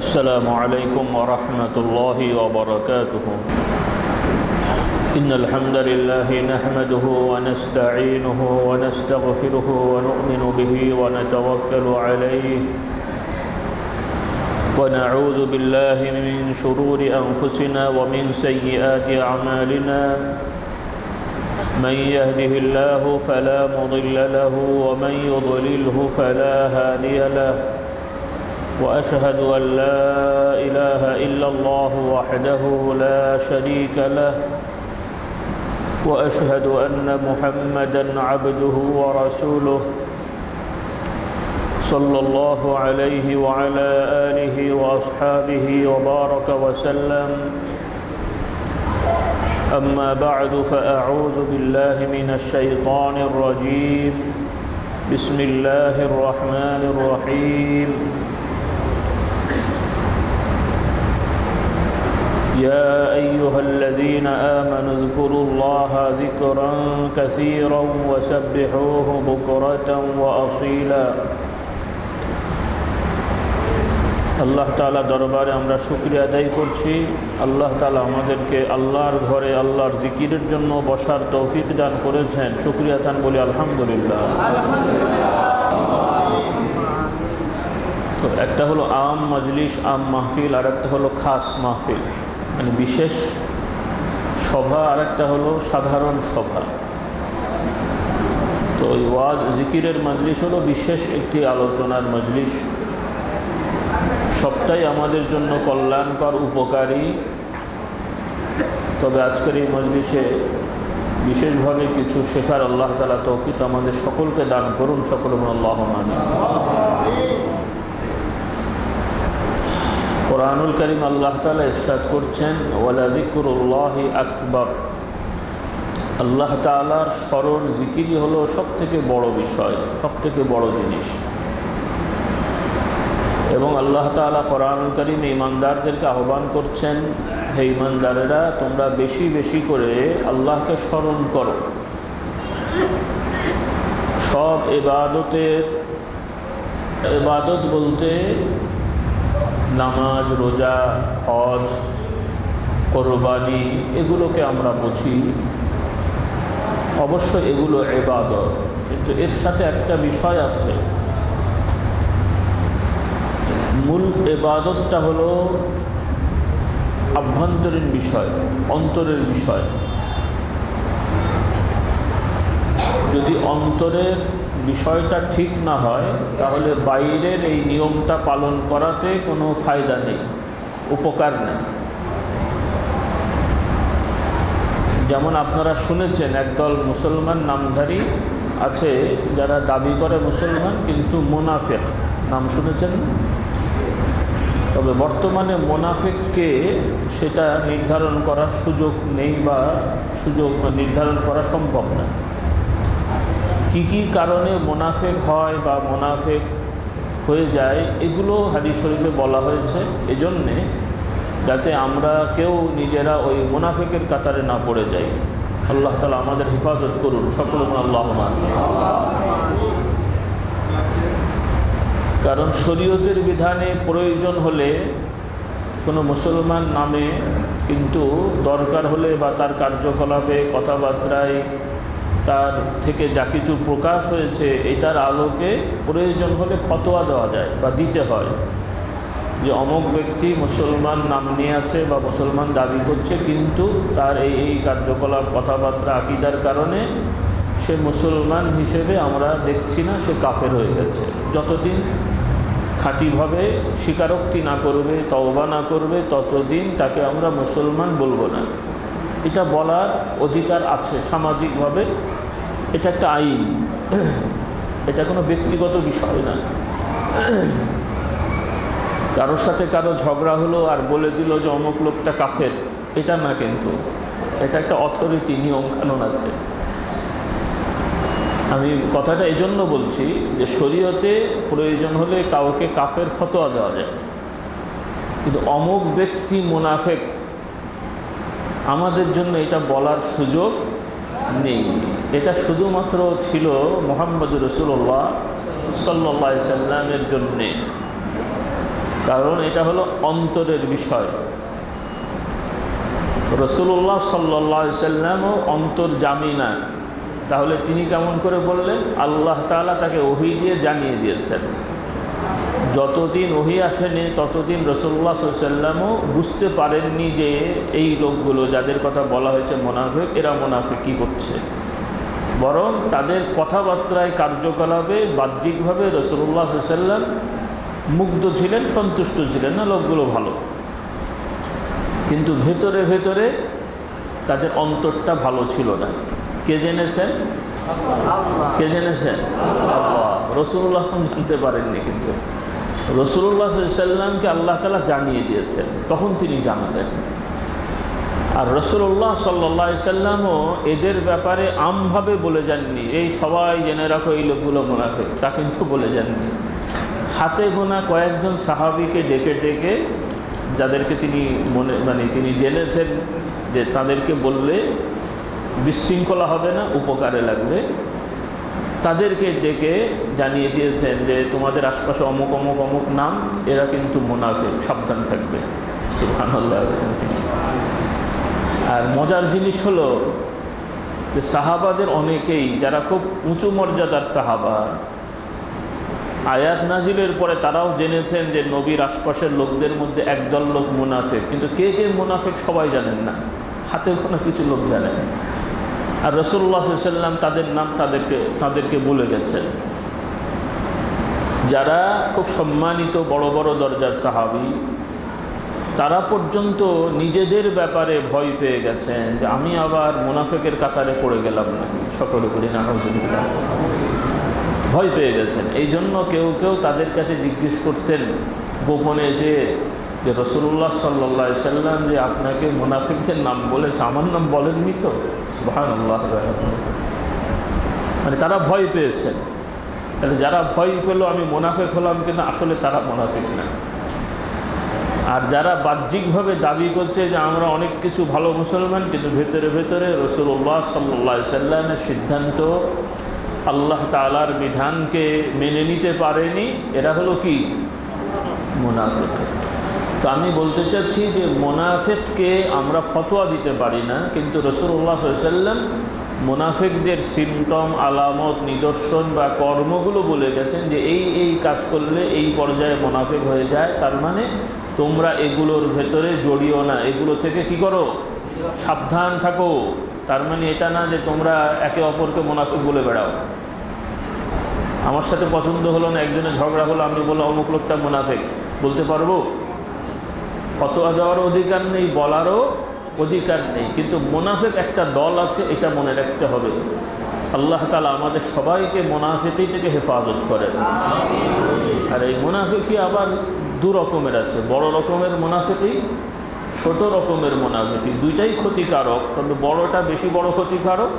السلام عليكم ورحمة الله وبركاته. إن الحمد لله نحمده ونستعينه ونستغفره ونؤمن به ونتوكل عليه. ونعوذ بالله من شرور أنفسنا ومن سيئات أعمالنا. من يهده الله فلا مضل له ومن يضلله فلا هادي له. وأشهد أن لا إله إلا الله وحده لا شريك له وأشهد أن محمدا عبده ورسوله صلى الله عليه وعلى آله وأصحابه وبارك وسلم. أما بعد فأعوذ بالله من الشيطان الرجيم. بسم الله الرحمن الرحيم. يا أيها الذين آمنوا اذكروا الله ذكرا كثيرا وسبحوه بكرة وأصيلا আল্লাহ তালা দরবারে আমরা শুক্রিয়া আদায় করছি আল্লাহ তালা আমাদেরকে আল্লাহর ঘরে আল্লাহর জিকিরের জন্য বসার তৌফিক দান করেছেন শুক্রিয়া দান বলি আলহামদুলিল্লাহ তো একটা হলো আম মজলিস আম মাহফিল আর একটা হলো খাস মাহফিল মানে বিশেষ সভা আর একটা হলো সাধারণ সভা। তো ওই ওয়াজ জিকিরের মজলিস হলো বিশেষ একটি আলোচনার মজলিস। সবটাই আমাদের জন্য কল্যাণকর, উপকারী। তবে আজকের এই মজলিসে বিশেষভাবে কিছু শেখার আল্লাহ তালা তৌফিক আমাদের সকলকে দান করুন। সকল আল্লাহ মানে কোরআনুল করিম আল্লাহ তালা ইরশাদ করছেন ওয়ালাদিকুরুল্লাহি আকবর। আল্লাহ তালার স্মরণ জিকিরই হলো সব থেকে বড় বিষয় সব থেকে বড় জিনিস। এবং আল্লাহ তালা কোরআনুল করিম ইমানদারদেরকে আহ্বান করছেন, হে ইমানদারেরা তোমরা বেশি বেশি করে আল্লাহকে স্মরণ করো। সব এবাদতের, এবাদত বলতে নামাজ, রোজা, হজ, কোরবানি, এগুলোকে আমরা বুঝি। অবশ্য এগুলো এবাদত কিন্তু এর সাথে একটা বিষয় আছে। মূল এবাদতটা হলো আভ্যন্তরীণ বিষয়, অন্তরের বিষয়। যদি অন্তরের বিষয়টা ঠিক না হয়, তাহলে বাইরের এই নিয়মটা পালন করাতে কোনো ফায়দা নেই, উপকার নেই। যেমন আপনারা শুনেছেন, একদল মুসলমান নামধারী আছে, যারা দাবি করে মুসলমান কিন্তু মোনাফেক। নাম শুনেছেন তবে বর্তমানে মোনাফেককে সেটা নির্ধারণ করার সুযোগ নেই বা সুযোগ নির্ধারণ করা সম্ভব না। কি কি কারণে মোনাফেক হয় বা মোনাফেক হয়ে যায়, এগুলো হাদিস শরীফে বলা হয়েছে। এজন্যে যাতে আমরা কেউ নিজেরা ওই মোনাফেকের কাতারে না পড়ে যাই। আল্লাহ তালা আমাদের হেফাজত করুন। সকল আল্লাহ কারণ শরীয়তের বিধানে প্রয়োজন হলে কোনো মুসলমান নামে কিন্তু দরকার হলে বা তার কার্যকলাপে কথাবার্তায় তার থেকে যা কিছু প্রকাশ হয়েছে এটার আলোকে প্রয়োজন হলে ফতোয়া দেওয়া যায় বা দিতে হয়। যে অমুক ব্যক্তি মুসলমান নাম নিয়ে আছে বা মুসলমান দাবি করছে, কিন্তু তার এই এই কার্যকলাপ, কথাবার্তা, আকিদার কারণে সে মুসলমান হিসেবে আমরা দেখছি না, সে কাফের হয়ে গেছে। যতদিন খাঁটিভাবে স্বীকারোক্তি না করবে, তওবা না করবে, ততদিন তাকে আমরা মুসলমান বলব না। এটা বলার অধিকার আছে সামাজিকভাবে। এটা একটা আইন। এটা কোনো ব্যক্তিগত বিষয় না। কারোর সাথে কারও ঝগড়া হলো আর বলে দিল যে অমুক লোকটা কাফের, এটা না কিন্তু। এটা একটা অথরিটি নিয়ম কানুন আছে। আমি কথাটা এই জন্য বলছি যে শরীয়তে প্রয়োজন হলে কাউকে কাফের ফতোয়া দেওয়া যায়। কিন্তু অমুক ব্যক্তি মুনাফেক আমাদের জন্য এটা বলার সুযোগ নেই। এটা শুধুমাত্র ছিল মোহাম্মদ রসুল্লাহ সাল্লা সাল্লামের জন্যে। কারণ এটা হলো অন্তরের বিষয়। রসুল্লাহ সাল্লা সাল্লামও অন্তর জামি না। তাহলে তিনি কেমন করে বললেন? আল্লাহ তালা তাকে ওহি দিয়ে জানিয়ে দিয়েছেন। যতদিন ওহি আসেনি, ততদিন রসুল্লাহ সাল্লামও বুঝতে পারেননি যে এই লোকগুলো, যাদের কথা বলা হয়েছে মোনাফেক, এরা মোনাফেক কী করছে। বরং তাদের কথাবার্তায়, কার্যকলাপে, বাহ্যিকভাবে রসুল্লাহ সাল্লাম মুগ্ধ ছিলেন, সন্তুষ্ট ছিলেন না, লোকগুলো ভালো। কিন্তু ভেতরে ভেতরে তাদের অন্তরটা ভালো ছিল না। কে জেনেছেন? কে জেনেছেন রসুল্লাহ জানতে পারেননি কিন্তু। রসুল্লাহ সাল্লামকে আল্লাহ তালা জানিয়ে দিয়েছেন। তখন তিনি জানালেন। আর রসুল্লাহ সাল্লা সাল্লামও এদের ব্যাপারে আমভাবে বলে যাননি। এই সবাই জেনে রাখো, এই লোকগুলো মোনাফে তা কিন্তু বলে যাননি। হাতে গোনা কয়েকজন সাহাবিকে ডেকে ডেকে যাদেরকে তিনি মনে মানে তিনি জেনেছেন যে তাদেরকে বললে বিশৃঙ্খলা হবে না, উপকারে লাগবে। তাদেরকে ডেকে জানিয়ে দিয়েছেন যে, তোমাদের আশপাশে অমুক অমুক অমুক নাম, এরা কিন্তু মুনাফে সাবধান থাকবে। আর মজার জিনিস হলো যে, সাহাবাদের অনেকেই, যারা খুব উঁচু মর্যাদার সাহাবা, আয়াত নাজিলের পরে তারাও জেনেছেন যে, নবীর আশপাশের লোকদের মধ্যে একদল লোক মুনাফেক। কিন্তু কে কে মুনাফেক সবাই জানেন না। হাতে কোনো কিছু লোক জানেন। আর রসুল্লাহ সাল্লাম তাদের নাম তাদেরকে তাদেরকে বলে গেছেন। যারা খুব সম্মানিত বড় বড় দরজার সাহাবি, তারা পর্যন্ত নিজেদের ব্যাপারে ভয় পেয়ে গেছেন যে আমি আবার মুনাফেকের কাতারে পড়ে গেলাম নাকি? সকলে বলি না ভয় পেয়ে গেছেন। এই জন্য কেউ কেউ তাদের কাছে জিজ্ঞেস করতেন গোপনে যে যে রসুল্লাহ সাল্লা সাল্লাম যে আপনাকে মুনাফিকদের নাম বলেছে, আমার নাম বলেননি তো? মানে তারা ভয় পেয়েছেন। তাহলে যারা ভয় পেল, আমি মোনাফেক হলাম কিনা? আসলে তারা মোনাফিক না। আর যারা বাহ্যিকভাবে দাবি করছে যে আমরা অনেক কিছু ভালো মুসলমান, কিন্তু ভেতরে ভেতরে রসুল্লাহ সাল্লা সাল্লামের সিদ্ধান্ত আল্লাহ তালার বিধানকে মেনে নিতে পারেনি, এরা হলো কি? মুনাফেক। তো আমি বলতে চাচ্ছি যে মোনাফেককে আমরা ফতোয়া দিতে পারি না, কিন্তু রসুল্লাহ সাল্লাম মোনাফেকদের সিমটম আলামত, নিদর্শন বা কর্মগুলো বলে গেছেন যে এই এই কাজ করলে এই পর্যায়ে মোনাফেক হয়ে যায়। তার মানে তোমরা এগুলোর ভেতরে জড়িও না। এগুলো থেকে কি করো? সাবধান থাকো। তার মানে এটা না যে তোমরা একে অপরকে মোনাফেক বলে বেড়াও। আমার সাথে পছন্দ হলো না, একজনের ঝগড়া হলো, আমি বললাম, অমুক লোকটা মোনাফেক। বলতে পারব? ফতোয়া দেওয়ার অধিকার নেই, বলারও অধিকার নেই। কিন্তু মোনাফেক একটা দল আছে, এটা মনে রাখতে হবে। আল্লাহ তালা আমাদের সবাইকে মোনাফেকি থেকে হেফাজত করেন। আর এই মোনাফেকি আবার দু রকমের আছে। বড় রকমের মোনাফেকি ছোট রকমের মোনাফেকি দুইটাই ক্ষতিকারক, তবে বড়টা বেশি বড় ক্ষতিকারক,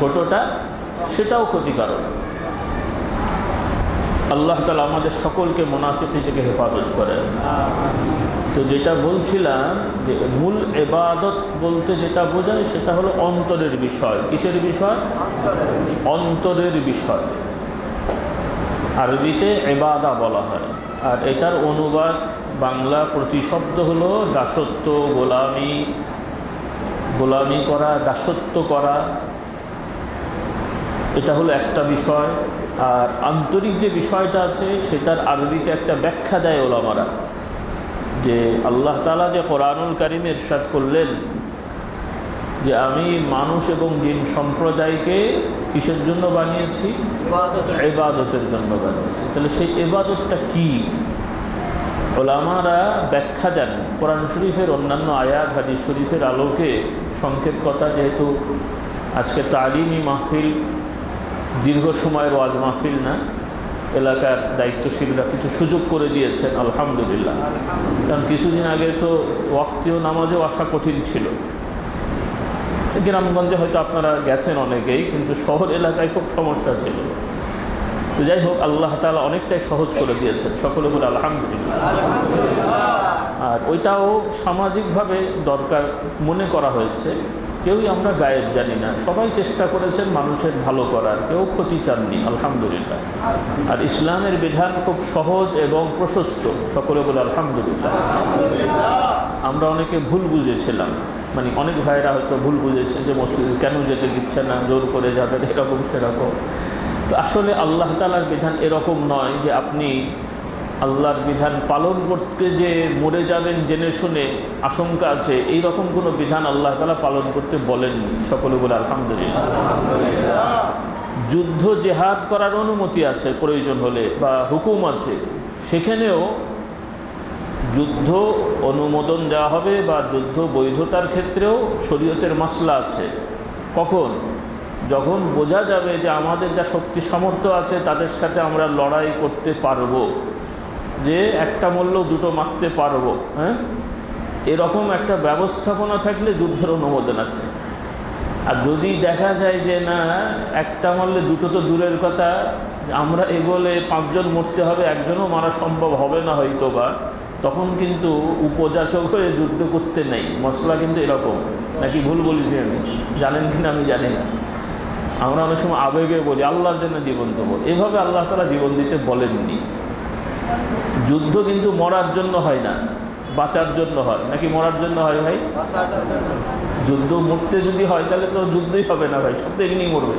ছোটটা সেটাও ক্ষতিকারক। আল্লাহ তালা আমাদের সকলকে মোনাফিকি থেকে হেফাজত করেন। তো যেটা বলছিলাম যে মূল এবাদত বলতে যেটা বোঝায় সেটা হলো অন্তরের বিষয়। কিসের বিষয়? অন্তরের বিষয়। আরবিতে এবাদা বলা হয়। আর এটার অনুবাদ বাংলা প্রতিশব্দ হলো দাসত্ব, গোলামি গোলামি করা, দাসত্ব করা। এটা হলো একটা বিষয়। আর আন্তরিক যে বিষয়টা আছে সেটার আরবিতে একটা ব্যাখ্যা দেয় ওলামারা। যে আল্লাহ তালা যে কোরআনুল কারিম এরশাদ করলেন যে আমি মানুষ এবং জিন সম্প্রদায়কে কিসের জন্য বানিয়েছি? এবাদতের জন্য। বানিয়েছি। তাহলে সেই এবাদতটা কি? ওলামারা ব্যাখ্যা দেন। কোরআন শরীফের অন্যান্য আয়াত হাদিস শরীফের আলোকে সংক্ষেপ কথা যেহেতু আজকে তালিমি মাহফিল দীর্ঘ সময়ের ওয়াজ মাহফিল না এলাকার দায়িত্বশীলরা কিছু সুযোগ করে দিয়েছেন আলহামদুলিল্লাহ। কারণ কিছুদিন আগে তো ওয়াক্তীয় নামাজেও আসা কঠিন ছিল। গ্রামগঞ্জে হয়তো আপনারা গেছেন অনেকেই কিন্তু শহর এলাকায় খুব সমস্যা ছিল। তো যাই হোক আল্লাহ তালা অনেকটাই সহজ করে দিয়েছেন সকলে বলে আলহামদুলিল্লাহ। আর ওইটাও সামাজিকভাবে দরকার মনে করা হয়েছে। কেউই আমরা গায়েব জানি না। সবাই চেষ্টা করেছেন মানুষের ভালো করার, কেউ ক্ষতি চাননি, আলহামদুলিল্লাহ। আর ইসলামের বিধান খুব সহজ এবং প্রশস্ত, সকলে বলে আলহামদুলিল্লাহ। আমরা অনেকে ভুল বুঝেছিলাম মানে অনেক ভাইরা হয়তো ভুল বুঝেছে যে মসজিদে কেন যেতে দিচ্ছে না, জোর করে যাবেন এরকম সেরকম। তো আসলে আল্লাহ তালার বিধান এরকম নয় যে আপনি আল্লাহর বিধান পালন করতে যে মরে যাবেন জেনে শুনে আশঙ্কা আছে, এই রকম কোনো বিধান আল্লাহ তালা পালন করতে বলেননি সকলে বলে আলহামদুলিল্লাহ। যুদ্ধ জেহাদ করার অনুমতি আছে, প্রয়োজন হলে বা হুকুম আছে। সেখানেও যুদ্ধ অনুমোদন দেওয়া হবে বা যুদ্ধ বৈধতার ক্ষেত্রেও শরীয়তের মাসলা আছে। কখন? যখন বোঝা যাবে যে আমাদের যা শক্তি সামর্থ্য আছে, তাদের সাথে আমরা লড়াই করতে পারব। যে একটা মূল্য দুটো মারতে পারব হ্যাঁ? এরকম একটা ব্যবস্থাপনা থাকলে যুদ্ধের অনুমোদন আছে। আর যদি দেখা যায় যে না, একটা মারলে দুটো তো দূরের কথা, আমরা এগোলে পাঁচজন মরতে হবে, একজনও মারা সম্ভব হবে না হয়তো বা তখন কিন্তু উপযাচক হয়ে যুদ্ধ করতে নেই। মশলা কিন্তু এরকম। নাকি ভুল বলেছি আমি? জানেন কিনা আমি জানি না। আমরা অনেক সময় আবেগে বলি, আল্লাহর জন্য জীবন দেবো। এভাবে আল্লাহ তালা জীবন দিতে বলেননি। যুদ্ধ কিন্তু মরার জন্য হয় না, বাঁচার জন্য হয়। নাকি মরার জন্য হয় ভাই? যুদ্ধ মরতে যদি হয়, তাহলে তো যুদ্ধই হবে না ভাই, সব তো এমনি মরবে।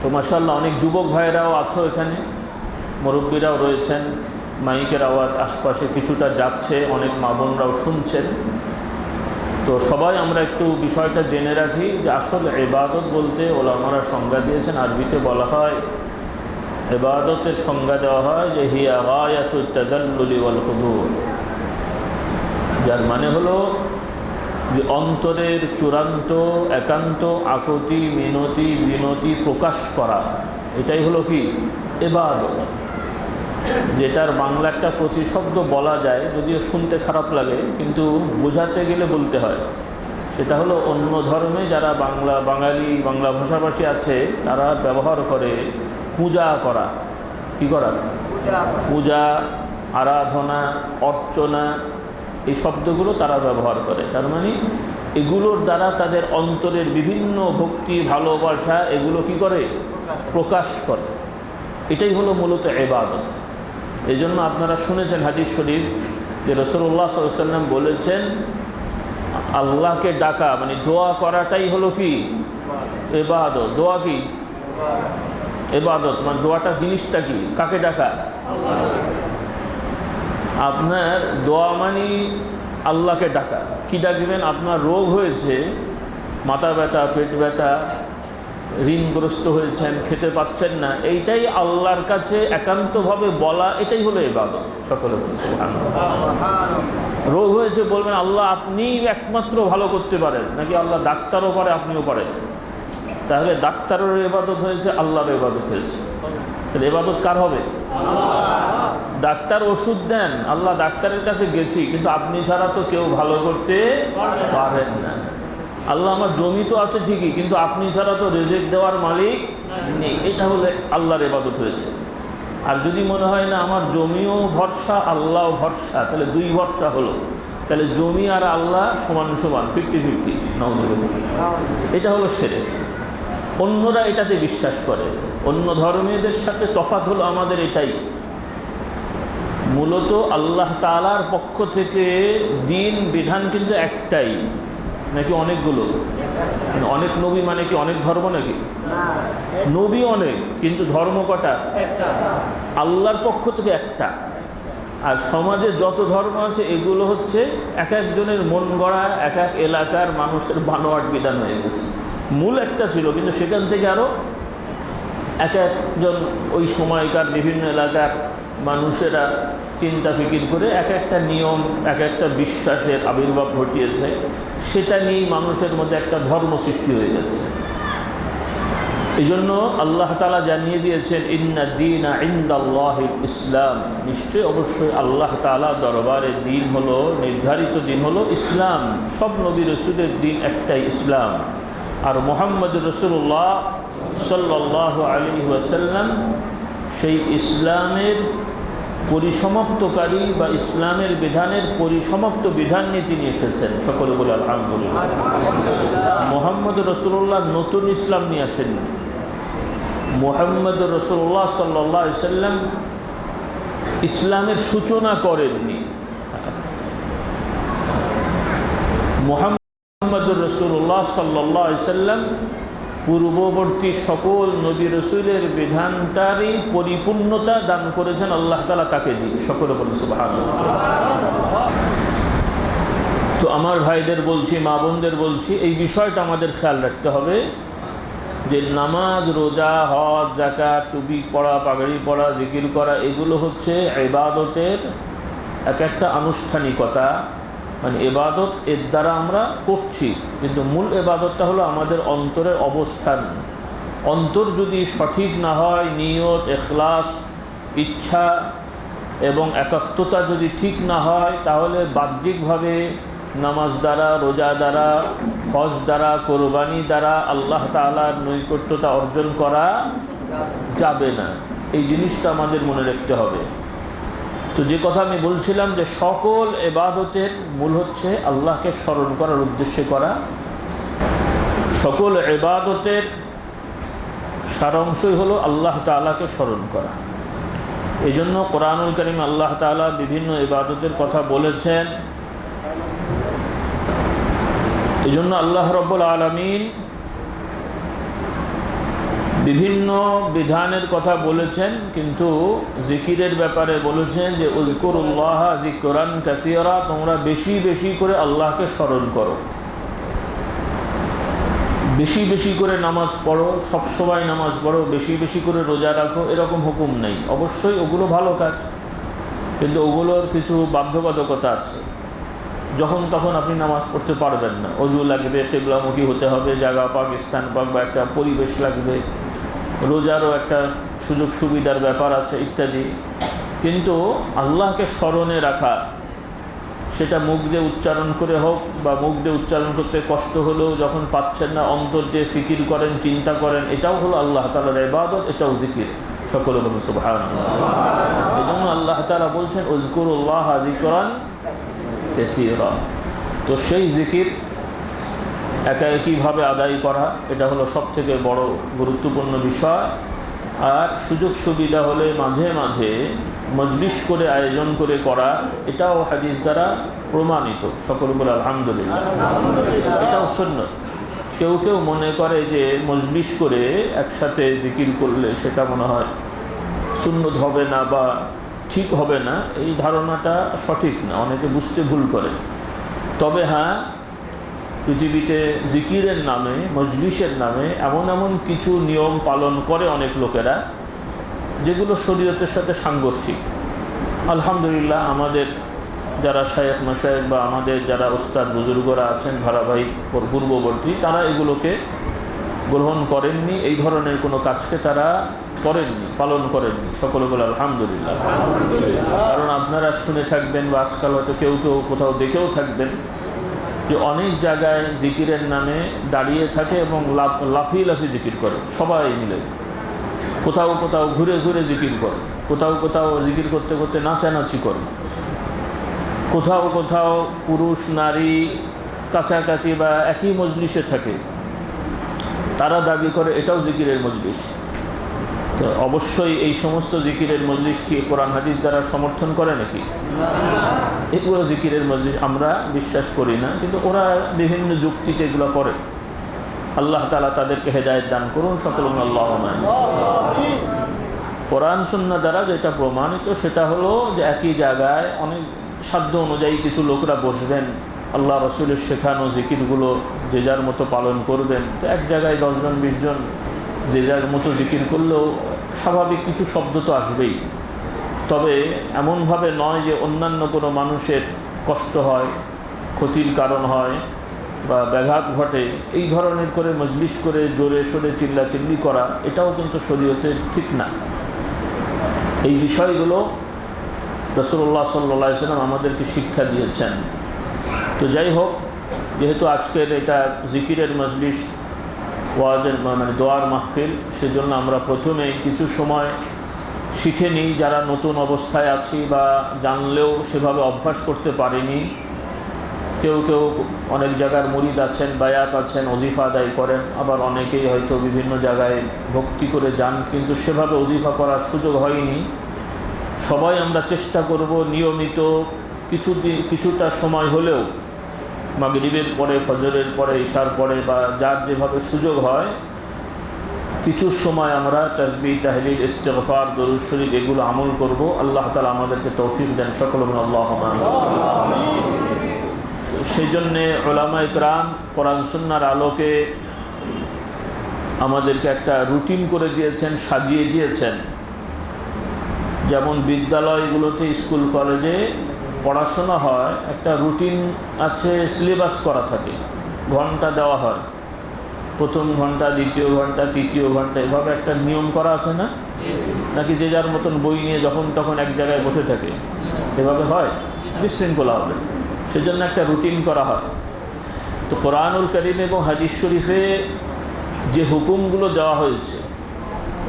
তো মাসাল্লাহ অনেক যুবক ভাইয়েরাও আছো এখানে। মুরব্বীরাও রয়েছেন। মাইকের আওয়াজ আশপাশে কিছুটা যাচ্ছে, অনেক মা বোনরাও শুনছেন। তো সবাই আমরা একটু বিষয়টা জেনে রাখি যে আসলে এবাদত বলতে ওলা ওলামারা সংজ্ঞা দিয়েছেন, আরবিতে বলা হয় এবাদতের সংজ্ঞা দেওয়া হয় যে হিয়া গায়াতুদ্দাল্লুলি ওয়াল হুদুর। যার মানে হলো যে অন্তরের চূড়ান্ত, একান্ত আকতি, মিনতি, বিনতি প্রকাশ করা। এটাই হলো কি? এবাদত যেটার বাংলা একটা প্রতিশব্দ বলা যায়, যদিও শুনতে খারাপ লাগে, কিন্তু বোঝাতে গেলে বলতে হয়। সেটা হলো অন্য ধর্মে যারা বাংলা, বাঙালি, বাংলা ভাষাভাষী আছে, তারা ব্যবহার করে পূজা করা। কি করা? পূজা আরাধনা অর্চনা এই শব্দগুলো তারা ব্যবহার করে। তার মানে এগুলোর দ্বারা তাদের অন্তরের বিভিন্ন ভক্তি ভালোবাসা এগুলো কি করে? প্রকাশ করে। এটাই হলো মূলত এবাদত এই জন্য আপনারা শুনেছেন হাদিস শরীফ যে রসুল্লাহ সাল্লাম বলেছেন আল্লাহকে ডাকা মানে দোয়া করাটাই হলো কি? এবাদত দোয়া কি? এবাদত মানে দোয়াটা জিনিসটা কি? কাকে ডাকা? আপনার দোয়া মানি আল্লাহকে ডাকা। কি ডাকবেন? আপনার রোগ হয়েছে, মাথা ব্যথা, পেট ব্যথা, ঋণগ্রস্ত হয়েছেন, খেতে পাচ্ছেন না, এইটাই আল্লাহর কাছে একান্তভাবে বলা, এটাই হলো এবাদত সকলে বলছে রোগ হয়েছে বলবেন, আল্লাহ আপনিই একমাত্র ভালো করতে পারেন, নাকি আল্লাহ ডাক্তারও পারে, আপনিও পারেন? তাহলে ডাক্তারের এবাদত হয়েছে, আল্লাহর এবাদত হয়েছে। তাহলে এবাদত কার হবে? ডাক্তার ওষুধ দেন, আল্লাহ ডাক্তারের কাছে গেছি, কিন্তু আপনি ছাড়া তো কেউ ভালো করতে পারেন না। আল্লাহ আমার জমি তো আছে ঠিকই, কিন্তু আপনি ছাড়া তো রেজেক দেওয়ার মালিক নেই। এটা হলে আল্লাহর এবাদত হয়েছে। আর যদি মনে হয় না আমার জমিও ভরসা আল্লাহ ভরসা, তাহলে দুই ভরসা হলো। তাহলে জমি আর আল্লাহ সমান সমান, ফিফটি ফিফটি নজর এটা হলো সেরেক। অন্যরা এটাতে বিশ্বাস করে। অন্য ধর্মীয়দের সাথে তফাত হলো আমাদের এটাই। মূলত আল্লাহ তালার পক্ষ থেকে দিন বিধান কিন্তু একটাই। নাকি অনেকগুলো? অনেক নবী মানে কি অনেক ধর্ম নাকি? নবী অনেক কিন্তু ধর্ম কটা? আল্লাহর পক্ষ থেকে একটা। আর সমাজে যত ধর্ম আছে এগুলো হচ্ছে এক একজনের মন গড়া এক এক এলাকার মানুষের বানোয়াট বিধান হয়ে গেছে। মূল একটা ছিল, কিন্তু সেখান থেকে আরও এক একজন ওই সময়কার বিভিন্ন এলাকার মানুষেরা চিন্তা ফিকির করে এক একটা নিয়ম, এক একটা বিশ্বাসের আবির্ভাব ঘটিয়েছে। সেটা নিয়েই মানুষের মধ্যে একটা ধর্ম সৃষ্টি হয়ে গেছে। এই জন্য আল্লাহ তালা জানিয়ে দিয়েছেন, ইন্না দিন ইন্দাল্লাহ ইসলাম। নিশ্চয়ই অবশ্যই আল্লাহ তালা দরবারের দিন হলো, নির্ধারিত দিন হলো ইসলাম। সব নবী রসুলের দিন একটাই ইসলাম। আর মোহাম্মদ রসুল্লাহ সাল্লাহ আলী ওয়াসাল্লাম সেই ইসলামের পরিসমাপ্তকারী বা ইসলামের বিধানের পরিসমাপ্ত বিধান নিয়ে তিনি এসেছেন। সকলে বলে আলহামদুলিল্লাহ। মোহাম্মদ রসুল্লাহ নতুন ইসলাম নিয়ে আসেননি। মোহাম্মদ রসুল্লাহ সাল্লাহ সাল্লাম ইসলামের সূচনা করেননি। মোহাম্মদুর রসুল্লাহ সাল্লাহ সাল্লাম পূর্ববর্তী সকল নবী রসুলের বিধানটারই পরিপূর্ণতা দান করেছেন, আল্লাহ তালা তাকে দিয়ে সকলে বলে সুবাহ তো আমার ভাইদের বলছি, মা বোনদের বলছি, এই বিষয়টা আমাদের খেয়াল রাখতে হবে যে নামাজ, রোজা, হজ জাকাত টুপি পড়া পাগড়ি পড়া জিকির করা, এগুলো হচ্ছে এবাদতের এক একটা আনুষ্ঠানিকতা। মানে এবাদত এর দ্বারা আমরা করছি। কিন্তু মূল এবাদতটা হলো আমাদের অন্তরের অবস্থান। অন্তর যদি সঠিক না হয়, নিয়ত, এখলাস, ইচ্ছা এবং একাত্মতা যদি ঠিক না হয়, তাহলে বাহ্যিকভাবে নামাজ দ্বারা, রোজা দ্বারা, হজ দ্বারা, কোরবানি দ্বারা আল্লাহ তালার নৈকট্যতা অর্জন করা যাবে না। এই জিনিসটা আমাদের মনে রাখতে হবে। তো যে কথা আমি বলছিলাম যে সকল এবাদতের মূল হচ্ছে আল্লাহকে স্মরণ করার উদ্দেশ্যে করা। সকল এবাদতের সারাংশই হলো আল্লাহ তালাকে স্মরণ করা। এই জন্য কোরআনুল করিম আল্লাহ তালা বিভিন্ন ইবাদতের কথা বলেছেন। এই জন্য আল্লাহ রব্বুল আলমিন বিভিন্ন বিধানের কথা বলেছেন, কিন্তু জিকিরের ব্যাপারে বলেছেন যে উজকুরুল্লাহ জিকরান কাসিয়ারা তোমরা বেশি বেশি করে আল্লাহকে স্মরণ করো। বেশি বেশি করে নামাজ পড়ো, সবসময় নামাজ পড়ো, বেশি বেশি করে রোজা রাখো, এরকম হুকুম নেই। অবশ্যই ওগুলো ভালো কাজ, কিন্তু ওগুলোর কিছু বাধ্যবাধকতা আছে। যখন তখন আপনি নামাজ পড়তে পারবেন না। অজু লাগবে, কেবলামুখী হতে হবে, জায়গা পাক, স্থান পাক বা একটা পরিবেশ লাগবে। রোজারও একটা সুযোগ সুবিধার ব্যাপার আছে ইত্যাদি। কিন্তু আল্লাহকে স্মরণে রাখা, সেটা মুখ দিয়ে উচ্চারণ করে হোক বা মুখ দিয়ে উচ্চারণ করতে কষ্ট হলেও যখন পাচ্ছেন না, অন্তর দিয়ে ফিকির করেন, চিন্তা করেন, এটাও হলো আল্লাহ তালার এবাদত এটাও জিকির। সকলে বলুন সুবহান এই জন্য আল্লাহ তালা বলছেন উজকুরুল্লাহ জিকরান কেসিরা। তো সেই জিকির একা একইভাবে আদায় করা, এটা হলো সব থেকে বড় গুরুত্বপূর্ণ বিষয়। আর সুযোগ সুবিধা হলে মাঝে মাঝে মজলিস করে আয়োজন করে করা, এটাও হাদিস দ্বারা প্রমাণিত। সকল বলে আলহামদুলিল্লাহ। এটাও শূন্য কেউ কেউ মনে করে যে মজলিস করে একসাথে জিকির করলে সেটা মনে হয় সুন্নত হবে না বা ঠিক হবে না, এই ধারণাটা সঠিক না, অনেকে বুঝতে ভুল করে। তবে হ্যাঁ পৃথিবীতে জিকিরের নামে, মজলিসের নামে এমন এমন কিছু নিয়ম পালন করে অনেক লোকেরা, যেগুলো শরীয়তের সাথে সাংঘর্ষিক। আলহামদুলিল্লাহ, আমাদের যারা শায়েখ মশায়েক বা আমাদের যারা ওস্তাদ বুজুর্গরা আছেন ধারাবাহিক পূর্ববর্তী, তারা এগুলোকে গ্রহণ করেননি, এই ধরনের কোনো কাজকে তারা করেননি, পালন করেননি। সকলে বলে আলহামদুলিল্লাহ। কারণ আপনারা শুনে থাকবেন বা আজকাল হয়তো কেউ কেউ কোথাও দেখেও থাকবেন যে অনেক জায়গায় জিকিরের নামে দাঁড়িয়ে থাকে এবং লাফ লাফিয়ে লাফিয়ে জিকির করে, সবাই মিলে। কোথাও কোথাও ঘুরে ঘুরে জিকির করে, কোথাও কোথাও জিকির করতে করতে নাচানাচি করে। কোথাও কোথাও পুরুষ, নারী কাছাকাছি বা একই মজলিসে থাকে। তারা দাবি করে, এটাও জিকিরের মজলিস। তো অবশ্যই এই সমস্ত জিকিরের মজলিস কি কোরআন হাদিস দ্বারা সমর্থন করে নাকি? এগুলো জিকিরের মজলিস আমরা বিশ্বাস করি না, কিন্তু ওরা বিভিন্ন যুক্তিতে এগুলো করে। আল্লাহ তালা তাদেরকে হেদায়ত দান করুন সকল আল্লাহ কোরআন শূন্য দ্বারা যেটা প্রমাণিত, সেটা হলো যে একই জায়গায় অনেক সাধ্য অনুযায়ী কিছু লোকরা বসবেন। আল্লাহ রসুলের শেখানো জিকিরগুলো যে যার মতো পালন করবেন। তো এক জায়গায় দশজন, বিশজন যে যার মতো জিকির করলেও স্বাভাবিক কিছু শব্দ তো আসবেই। তবে এমনভাবে নয় যে অন্যান্য কোনো মানুষের কষ্ট হয়, ক্ষতির কারণ হয় বা ব্যাঘাত ঘটে, এই ধরনের করে মজলিস করে জোরে সোরে চিল্লাচিল্লি করা, এটাও কিন্তু শরীয়তে ঠিক না। এই বিষয়গুলো রসুল্লাহ সাল্লা সাল্লাম আমাদেরকে শিক্ষা দিয়েছেন। তো যাই হোক, যেহেতু আজকের এটা জিকিরের মজলিস ওয়াজের মানে দোয়ার মাহফিল, সেজন্য আমরা প্রথমে কিছু সময় শিখে নিই যারা নতুন অবস্থায় আছি বা জানলেও সেভাবে অভ্যাস করতে পারিনি। কেউ কেউ অনেক জায়গার মুরিদ আছেন, বায়াত আছেন অজিফা আদায় করেন, আবার অনেকেই হয়তো বিভিন্ন জায়গায় ভক্তি করে যান, কিন্তু সেভাবে অজিফা করার সুযোগ হয়নি। সবাই আমরা চেষ্টা করব নিয়মিত কিছু কিছুটা সময় হলেও মাগরিবের পরে, ফজরের পরে, ঈশার পরে বা যার যেভাবে সুযোগ হয়, কিছু সময় আমরা তসবি তাহলিল, ইস্তেগফার, দরুদ শরীফ এগুলো আমল করব। আল্লাহ তালা আমাদেরকে তৌফিক দেন। সকল আল্লাহ সেই জন্যে ওলামা ইকরাম কোরআন আলোকে আমাদেরকে একটা রুটিন করে দিয়েছেন, সাজিয়ে দিয়েছেন। যেমন বিদ্যালয়গুলোতে, স্কুল, কলেজে পড়াশোনা হয়, একটা রুটিন আছে সিলেবাস করা থাকে। ঘণ্টা দেওয়া হয়। প্রথম ঘণ্টা, দ্বিতীয় ঘণ্টা, তৃতীয় ঘণ্টা, এভাবে একটা নিয়ম করা আছে না? নাকি যে যার মতন বই নিয়ে যখন তখন এক জায়গায় বসে থাকে। এভাবে হয়? বিশৃঙ্খলা হবে। সেজন্য একটা রুটিন করা হয়। তো কোরআনুল করিম এবং হাদিস শরীফে যে হুকুমগুলো দেওয়া হয়েছে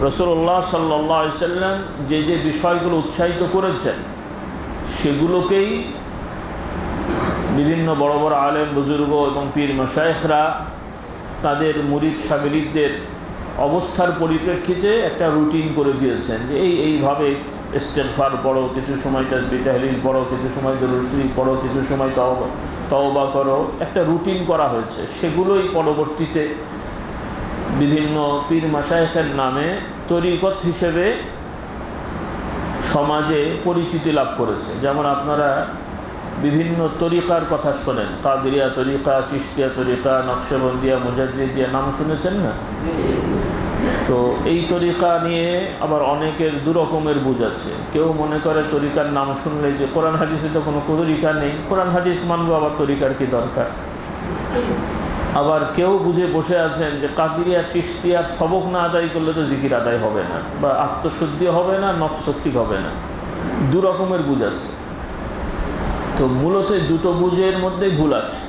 রসুল্লাহ সাল্লাহ সাল্লাম যে যে বিষয়গুলো উৎসাহিত করেছেন সেগুলোকেই বিভিন্ন বড় বড় আলেম বুজুর্গ এবং পীর মশায়েখরা তাদের মুরিদ সাগরিকদের অবস্থার পরিপ্রেক্ষিতে একটা রুটিন করে দিয়েছেন যে এই এইভাবে ইস্তেফার পড়ো, কিছু সময় তাজবি পড়ো, কিছু সময় দরুশ্রী পড়ো, কিছু সময় তওবা তওবা করো, একটা রুটিন করা হয়েছে। সেগুলোই পরবর্তীতে বিভিন্ন পীর মাসায়েখের নামে তরিকত হিসেবে সমাজে পরিচিতি লাভ করেছে। যেমন আপনারা বিভিন্ন তরিকার কথা শোনেন। কাদরিয়া তরিকা চিস্তিয়া তরিকা, নকশবন্দিয়া, মুজাদ্দিদিয়া, নাম শুনেছেন না? তো এই তরিকা নিয়ে আবার অনেকের দু রকমের বুঝ আছে। কেউ মনে করে তরিকার নাম শুনলে যে, কোরআন হাদিসে তো কোনো তরিকা নেই। কোরআন হাদিস মানবো, আবার তরিকার কি দরকার? আবার কেউ বুঝে বসে আছেন যে কাদিরিয়া চিস্তিয়ার সবক না আদায় করলে তো জিকির আদায় হবে না, বা আত্মশুদ্ধি হবে না, নকশ ঠিক হবে না। দু রকমের বুঝ আছে। তো মূলত দুটো বুঝের মধ্যে ভুল আছে।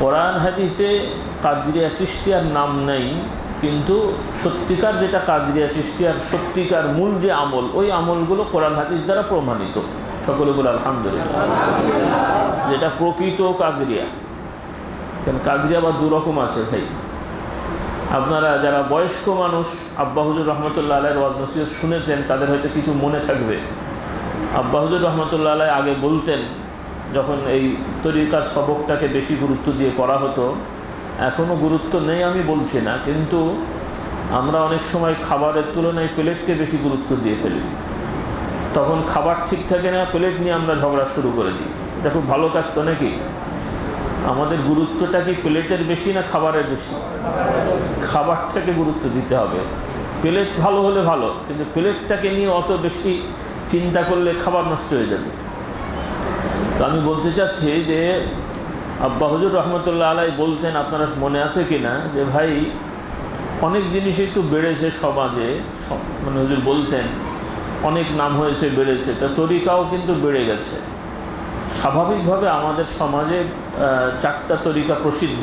কোরআন হাদিসে কাদরিয়া চিস্তিয়ার নাম নেই, কিন্তু সত্যিকার যেটা কাদরিয়া চিস্তিয়ার সত্যিকার মূল যে আমল, ওই আমলগুলো কোরআন হাদিস দ্বারা প্রমাণিত। সকলে বলে আলহামদুলিল্লাহ। যেটা প্রকৃত কাদরিয়া। কেন? কাদরিয়া আবার দু রকম আছে ভাই আপনারা যারা বয়স্ক মানুষ, আব্বা হুজুর রহমতুল্লাহ আলাইয়ের ওয়াজ নসিহত শুনেছেন, তাদের হয়তো কিছু মনে থাকবে। আব্বা হুজুর রহমতুল্লাহ আলাই আগে বলতেন, যখন এই তরিকার সবকটাকে বেশি গুরুত্ব দিয়ে করা হতো এখনও গুরুত্ব নেই আমি বলছি না, কিন্তু আমরা অনেক সময় খাবারের তুলনায় প্লেটকে বেশি গুরুত্ব দিয়ে ফেলি। তখন খাবার ঠিক থাকে না, প্লেট নিয়ে আমরা ঝগড়া শুরু করে দিই। এটা খুব ভালো কাজ তো নাকি? আমাদের গুরুত্বটা কি প্লেটের বেশি না খাবারের বেশি? খাবারটাকে গুরুত্ব দিতে হবে। প্লেট ভালো হলে ভালো, কিন্তু প্লেটটাকে নিয়ে অত বেশি চিন্তা করলে খাবার নষ্ট হয়ে যাবে। তো আমি বলতে চাচ্ছি যে, আব্বা হজুর রহমতুল্লাহ আলাই বলতেন, আপনারা মনে আছে কি না? যে ভাই, অনেক জিনিসই তো বেড়েছে সমাজে মানে হুজুর বলতেন, অনেক নাম হয়েছে, বেড়েছে। তা তরিকাও কিন্তু বেড়ে গেছে। স্বাভাবিকভাবে আমাদের সমাজে চারটা তরিকা প্রসিদ্ধ,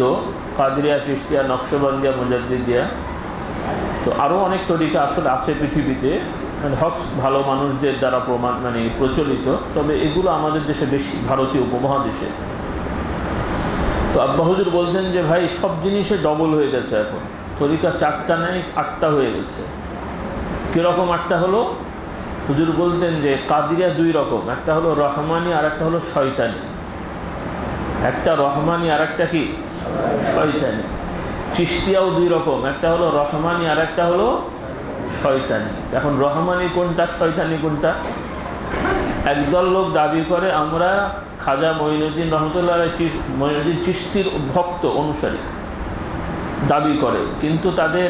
কাদরিয়া খ্রিস্টিয়া নকশবন্দিয়া, মুজাদ্দিদিয়া। তো আরও অনেক তরিকা আসলে আছে পৃথিবীতে মানে হক ভালো মানুষদের দ্বারা প্রমাণ মানে প্রচলিত, তবে এগুলো আমাদের দেশে বেশি ভারতীয় উপমহাদেশে। তো আব্বা হুজুর বলতেন যে, ভাই, সব জিনিসে ডবল হয়ে গেছে এখন। তরিকা চারটা নেই, আটটা হয়ে গেছে। কীরকম আটটা হলো? হুজুর বলতেন যে কাদিরিয়া দুই রকম, একটা হলো রহমানি আর একটা হলো শয়তানি। একটা রহমানি আর একটা কি? শয়তানি। চিস্তিয়াও দুই রকম, একটা হলো রহমানি আর একটা হলো শয়তানি। এখন রহমানি কোনটা, শয়তানি কোনটা? একদল লোক দাবি করে, আমরা খাজা মঈনুদ্দিন রহমতুল্লাহ মঈনুদ্দিন চিস্তির ভক্ত অনুসারী দাবি করে, কিন্তু তাদের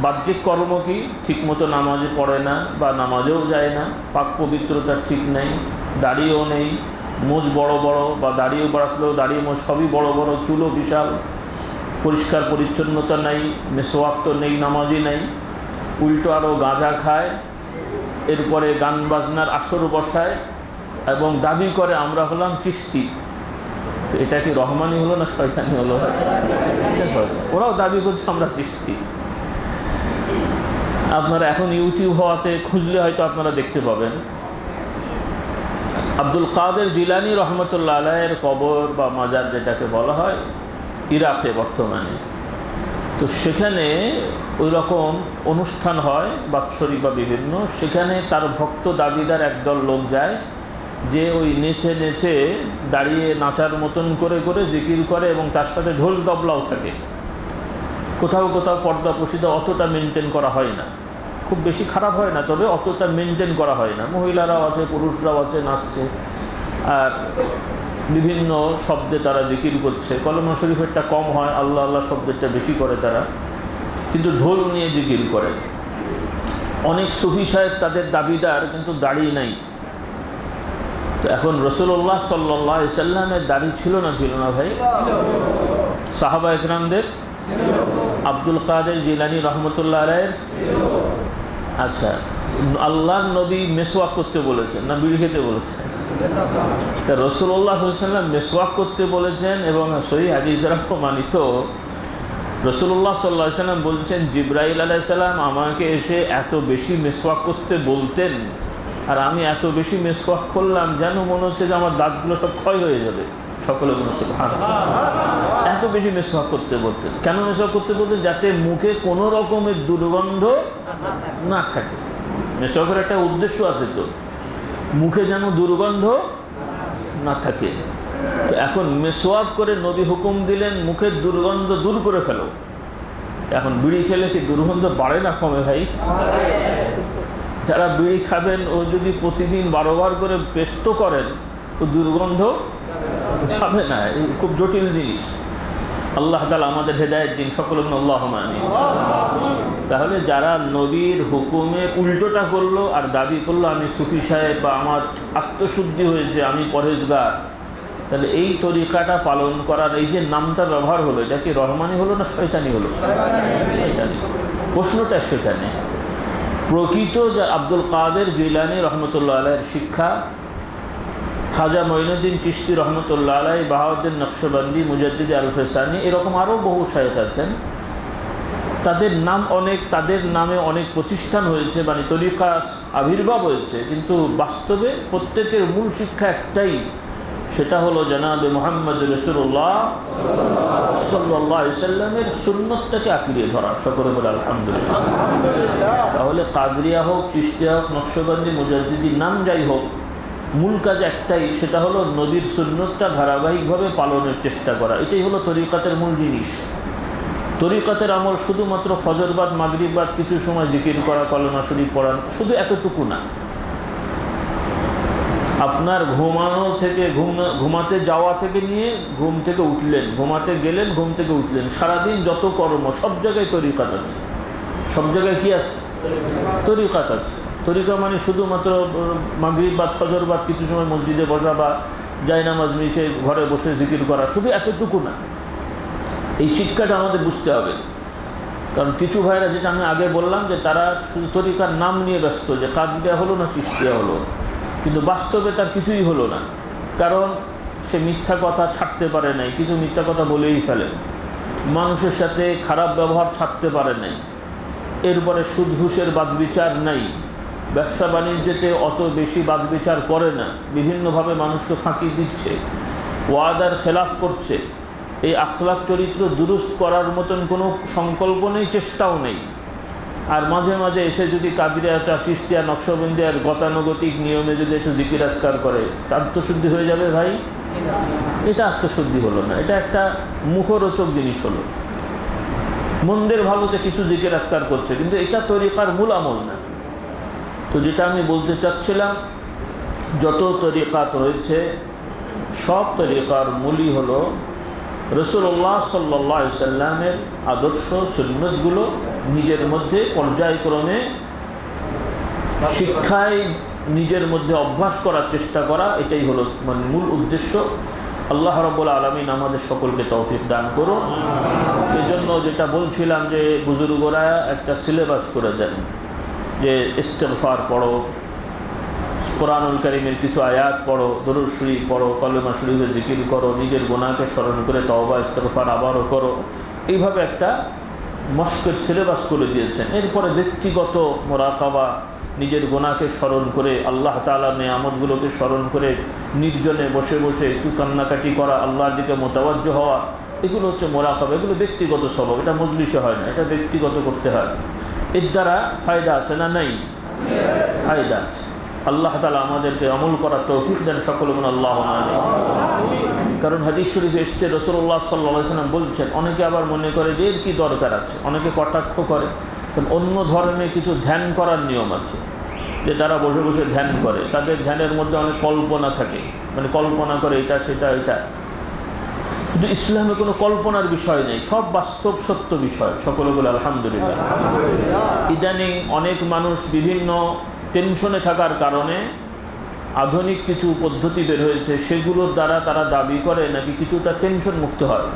বাহ্যিক কর্ম কি? ঠিকমতো নামাজে পড়ে না বা নামাজেও যায় না, পাক পবিত্রতা ঠিক নেই, দাড়িও নেই, মোজ বড় বড় বা দাড়িও বাড়াতলেও দাড়িয়ে মোজ সবই বড় বড়, চুলও বিশাল, পরিষ্কার পরিচ্ছন্নতা নেই, মেসোয়াক তো নেই, নামাজই নেই, উল্টো আরও গাঁজা খায়, এরপরে গান বাজনার আসর বসায় এবং দাবি করে, আমরা হলাম চিস্তি তো এটা কি রহমানি হলো না শয়তানি হলো? ওরাও দাবি করছে, আমরা চিস্তি আপনারা এখন ইউটিউব হওয়াতে খুঁজলে হয়তো আপনারা দেখতে পাবেন। আব্দুল কাদের জিলানি রহমতুল্লাহ আলাইয়ের কবর বা মাজার যেটাকে বলা হয়, ইরাকে বর্তমানে। তো সেখানে ওই রকম অনুষ্ঠান হয়, বাৎসরিক বা বিভিন্ন। সেখানে তার ভক্ত দাবিদার একদল লোক যায়, যে ওই নেচে নেচে দাঁড়িয়ে নাচার মতন করে করে জিকির করে এবং তার সাথে ঢোল দবলাও থাকে। কোথাও কোথাও পর্দা প্রসিদ্ধ অতটা মেনটেন করা হয় না। খুব বেশি খারাপ হয় না, তবে অতটা মেনটেন করা হয় না। মহিলারাও আছে, পুরুষরাও আছে, নাচছে। আর বিভিন্ন শব্দে তারা জিকির করছে। কলমা শরীফেরটা কম হয়, আল্লাহ আল্লাহ শব্দেরটা বেশি করে তারা। কিন্তু ঢোল নিয়ে জিকির করে। অনেক সুফি সাহেব তাদের দাবিদার, কিন্তু দাড়ি নাই। তো এখন রসুল্লাহ সাল্লাহ সাল্লামের দাড়ি ছিল না ছিল না ভাই? সাহাবা একরামদের আব্দুল কাদের জিলানি রহমতুল্লাহ রায়ের আচ্ছা আল্লাহ নবী মেসওয়াক করতে বলেছেন না বিড়ি খেতে বলেছেন? তা রসুল্লাহ সাল্লাম মেসওয়াক করতে বলেছেন এবং সহি হাদিস দ্বারা প্রমাণিত। রসুল্লাহ সাল্লাহ সাল্লাম বলছেন, জিব্রাইল আলাইসাল্লাম আমাকে এসে এত বেশি মেসওয়াক করতে বলতেন, আর আমি এত বেশি মেসওয়াক করলাম, যেন মনে হচ্ছে যে আমার দাঁতগুলো সব ক্ষয় হয়ে যাবে। সকলে ভালো এত বেশি মেসওয়াক করতে বলতেন। কেন মেসওয়াক করতে বলতেন? যাতে মুখে কোনো রকমের দুর্গন্ধ না থাকে। মেসওয়াকের একটা উদ্দেশ্য আছে তো, মুখে যেন দুর্গন্ধ না থাকে। তো এখন মেসওয়াক করে নবী হুকুম দিলেন মুখের দুর্গন্ধ দূর করে ফেলো। এখন বিড়ি খেলে কি দুর্গন্ধ বাড়ে না কমে ভাই? যারা বিড়ি খাবেন, ও যদি প্রতিদিন বারোবার করে পেস্ট করেন ও দুর্গন্ধ যাবে না খুব জটিল জিনিস। আল্লাহ তালা আমাদের হেদায়ত দিন সকল আল্লাহ মানি তাহলে যারা নবীর হুকুমে উল্টোটা করল আর দাবি করল, আমি সুফি সাহেব বা আমার আত্মশুদ্ধি হয়েছে, আমি পরেজগার তাহলে এই তরিকাটা পালন করার, এই যে নামটা ব্যবহার হলো, এটা কি রহমানি হলো না শয়তানি হলো? শয়তানি। প্রশ্নটা সেখানে। প্রকৃত আব্দুল কাদের জিলানি রহমতুল্লাহ আলাইয়ের শিক্ষা খাজা মঈনুদ্দিন চিস্তি রহমতুল্লাহ আলাই, বাহাউদ্দিন নকশবন্দি, মুজাদ্দিদ আল ফেসানি এরকম আরও বহু শায়েখ আছেন। তাদের নাম অনেক, তাদের নামে অনেক প্রতিষ্ঠান হয়েছে মানে তরিকা আবির্ভাব হয়েছে, কিন্তু বাস্তবে প্রত্যেকের মূল শিক্ষা একটাই, সেটা হলো জানাবে মোহাম্মদ রসুল্লাহ সাল্লাহ সাল্লামের সুন্নতটাকে আঁকড়িয়ে ধরা। সকলে বলে আলহামদুলিল্লাহ। তাহলে কাদরিয়া হোক চিস্তিয়া হোক, নকশবন্দি মুজাদ্দিদির নাম যাই হোক মূল কাজ একটাই, সেটা হলো নদীর সুন্নতটা ধারাবাহিকভাবে পালনের চেষ্টা করা। এটাই হলো তরিকাতের মূল জিনিস। তরিকাতের আমল শুধুমাত্র ফজরবাদ মাগরিবাদ কিছু সময় জিকির করা, কলমা শরীফ পড়ান শুধু এতটুকু না। আপনার ঘুমানো থেকে, ঘুম, ঘুমাতে যাওয়া থেকে নিয়ে ঘুম থেকে উঠলেন, ঘুমাতে গেলেন, ঘুম থেকে উঠলেন। সারাদিন যত কর্ম, সব জায়গায় তরিকাত আছে। সব জায়গায় কি আছে? তরিকাত আছে। তরিকা মানে শুধুমাত্র মাগরিব বাদ ফজর বাদ কিছু সময় মসজিদে বসা বা জায়নামাজ নিচে ঘরে বসে জিকির করা শুধু এতটুকু না। এই শিক্ষাটা আমাদের বুঝতে হবে। কারণ কিছু ভাইরা যেটা আমি আগে বললাম যে তারা তরিকার নাম নিয়ে ব্যস্ত, যে কাদিয়া হলো না চিস্তিয়া হলো। কিন্তু বাস্তবে তার কিছুই হলো না। কারণ সে মিথ্যা কথা ছাড়তে পারে নাই, কিছু মিথ্যা কথা বলেই ফেলে। মানুষের সাথে খারাপ ব্যবহার ছাড়তে পারে নাই। এরপরে সুদ ঘুষের বাদ বিচার নাই। ব্যবসা বাণিজ্যতে অত বেশি বাদ বিচার করে না। বিভিন্নভাবে মানুষকে ফাঁকি দিচ্ছে। ওয়াদার খেলাফ করছে। এই আখলাক চরিত্র দুরুস্ত করার মতন কোনো সংকল্প নেই, চেষ্টাও নেই। আর মাঝে মাঝে এসে যদি কাদিরা চাষিস্তিয়া নকশবন্দিয়ার গতানুগতিক নিয়মে যদি একটু জিকির আজকার করে তা আত্মশুদ্ধি হয়ে যাবে ভাই? এটা আত্মশুদ্ধি হলো না। এটা একটা মুখরোচক জিনিস হলো। মন্দের ভালোতে কিছু জিকির আজকার করছে, কিন্তু এটা তরিকার মূল আমল না। তো যেটা আমি বলতে চাচ্ছিলাম, যত তরিকাত রয়েছে, সব তরিকার মূলই হলো রসুল্লাহ সাল্লাহ সাল্লামের আদর্শ সুন্নতগুলো নিজের মধ্যে পর্যায়ক্রমে শিক্ষায় নিজের মধ্যে অভ্যাস করার চেষ্টা করা, এটাই হলো মানে মূল উদ্দেশ্য। আল্লাহ রব্বুল আলমিন আমাদের সকলকে তৌফিক দান করুন। সেজন্য যেটা বলছিলাম যে, বুজুর্গরা একটা সিলেবাস করে দেন। যে ইস্তেফার পড়ো, কোরআনুল করিমের কিছু আয়াত পড়ো, দরুদ শরীফ পড়ো, কলেমা শরীফে জিকির করো, নিজের গোনাকে স্মরণ করে তওবা ইস্তফার আবারও করো। এইভাবে একটা মস্কের সিলেবাস করে দিয়েছেন। এরপরে ব্যক্তিগত মোরাকাবা, নিজের গোনাকে স্মরণ করে, আল্লাহ তালা নেয়ামতগুলোকে স্মরণ করে, নির্জনে বসে বসে একটু কান্নাকাটি করা, আল্লাহর দিকে মোতাবাজ্য হওয়া, এগুলো হচ্ছে মোরাকাবা, এগুলো ব্যক্তিগত স্বভাব, এটা মজলিসে হয় না, এটা ব্যক্তিগত করতে হয়। এর দ্বারা ফায়দা আছে না নেই? ফায়দা আছে। আল্লাহ তালা আমাদেরকে আমল করার তৌফিক দেন সকল গুণ আল্লাহ কারণ হাদিস শরীফ এসছে রসুল্লাহ সাল্লাহ সাল্লাম বলছেন, অনেকে আবার মনে করে যে এর কী দরকার আছে? অনেকে কটাক্ষ করে। কারণ অন্য ধর্মে কিছু ধ্যান করার নিয়ম আছে, যে তারা বসে বসে ধ্যান করে। তাদের ধ্যানের মধ্যে অনেক কল্পনা থাকে। মানে কল্পনা করে এটা, সেটা, এটা। কিন্তু ইসলামে কোনো কল্পনার বিষয় নেই, সব বাস্তব সত্য বিষয় সকলে বলে আলহামদুলিল্লাহ। ইদানিং অনেক মানুষ বিভিন্ন টেনশনে থাকার কারণে আধুনিক কিছু পদ্ধতি বের হয়েছে, সেগুলোর দ্বারা তারা দাবি করে নাকি কিছুটা টেনশন মুক্ত হয়।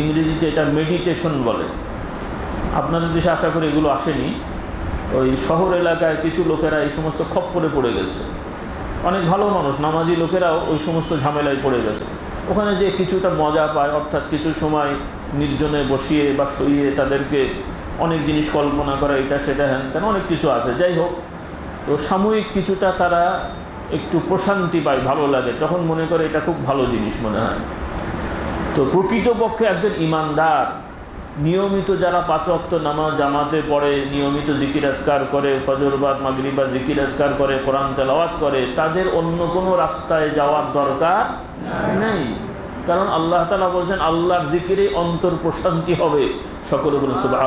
ইংরেজিতে এটা মেডিটেশন বলে। আপনাদের দেশে আশা করি এগুলো আসেনি। ওই শহর এলাকায় কিছু লোকেরা এই সমস্ত খপ্পরে পড়ে গেছে। অনেক ভালো মানুষ, নামাজি লোকেরাও ওই সমস্ত ঝামেলায় পড়ে গেছে। ওখানে যে কিছুটা মজা পায়, অর্থাৎ কিছু সময় নির্জনে বসিয়ে বা শুয়ে তাদেরকে অনেক জিনিস কল্পনা করা, এটা সেটা, হ্যান তেন অনেক কিছু আছে। যাই হোক, তো সাময়িক কিছুটা তারা একটু প্রশান্তি পায়, ভালো লাগে। তখন মনে করে এটা খুব ভালো জিনিস মনে হয়। তো প্রকৃতপক্ষে একজন ইমানদার নিয়মিত যারা পাঁচ অক্ত নামাজ জামাতে পড়ে নিয়মিত জিকির আজকার করে ফজরবাদ মাগরিবাদ জিকির আজকার করে কোরআন তেলাওয়াত করে তাদের অন্য কোনো রাস্তায় যাওয়ার দরকার নেই। কারণ আল্লাহ তালা বলছেন আল্লাহর জিকিরে অন্তর প্রশান্তি হবে। সকলে বলে সুবাহ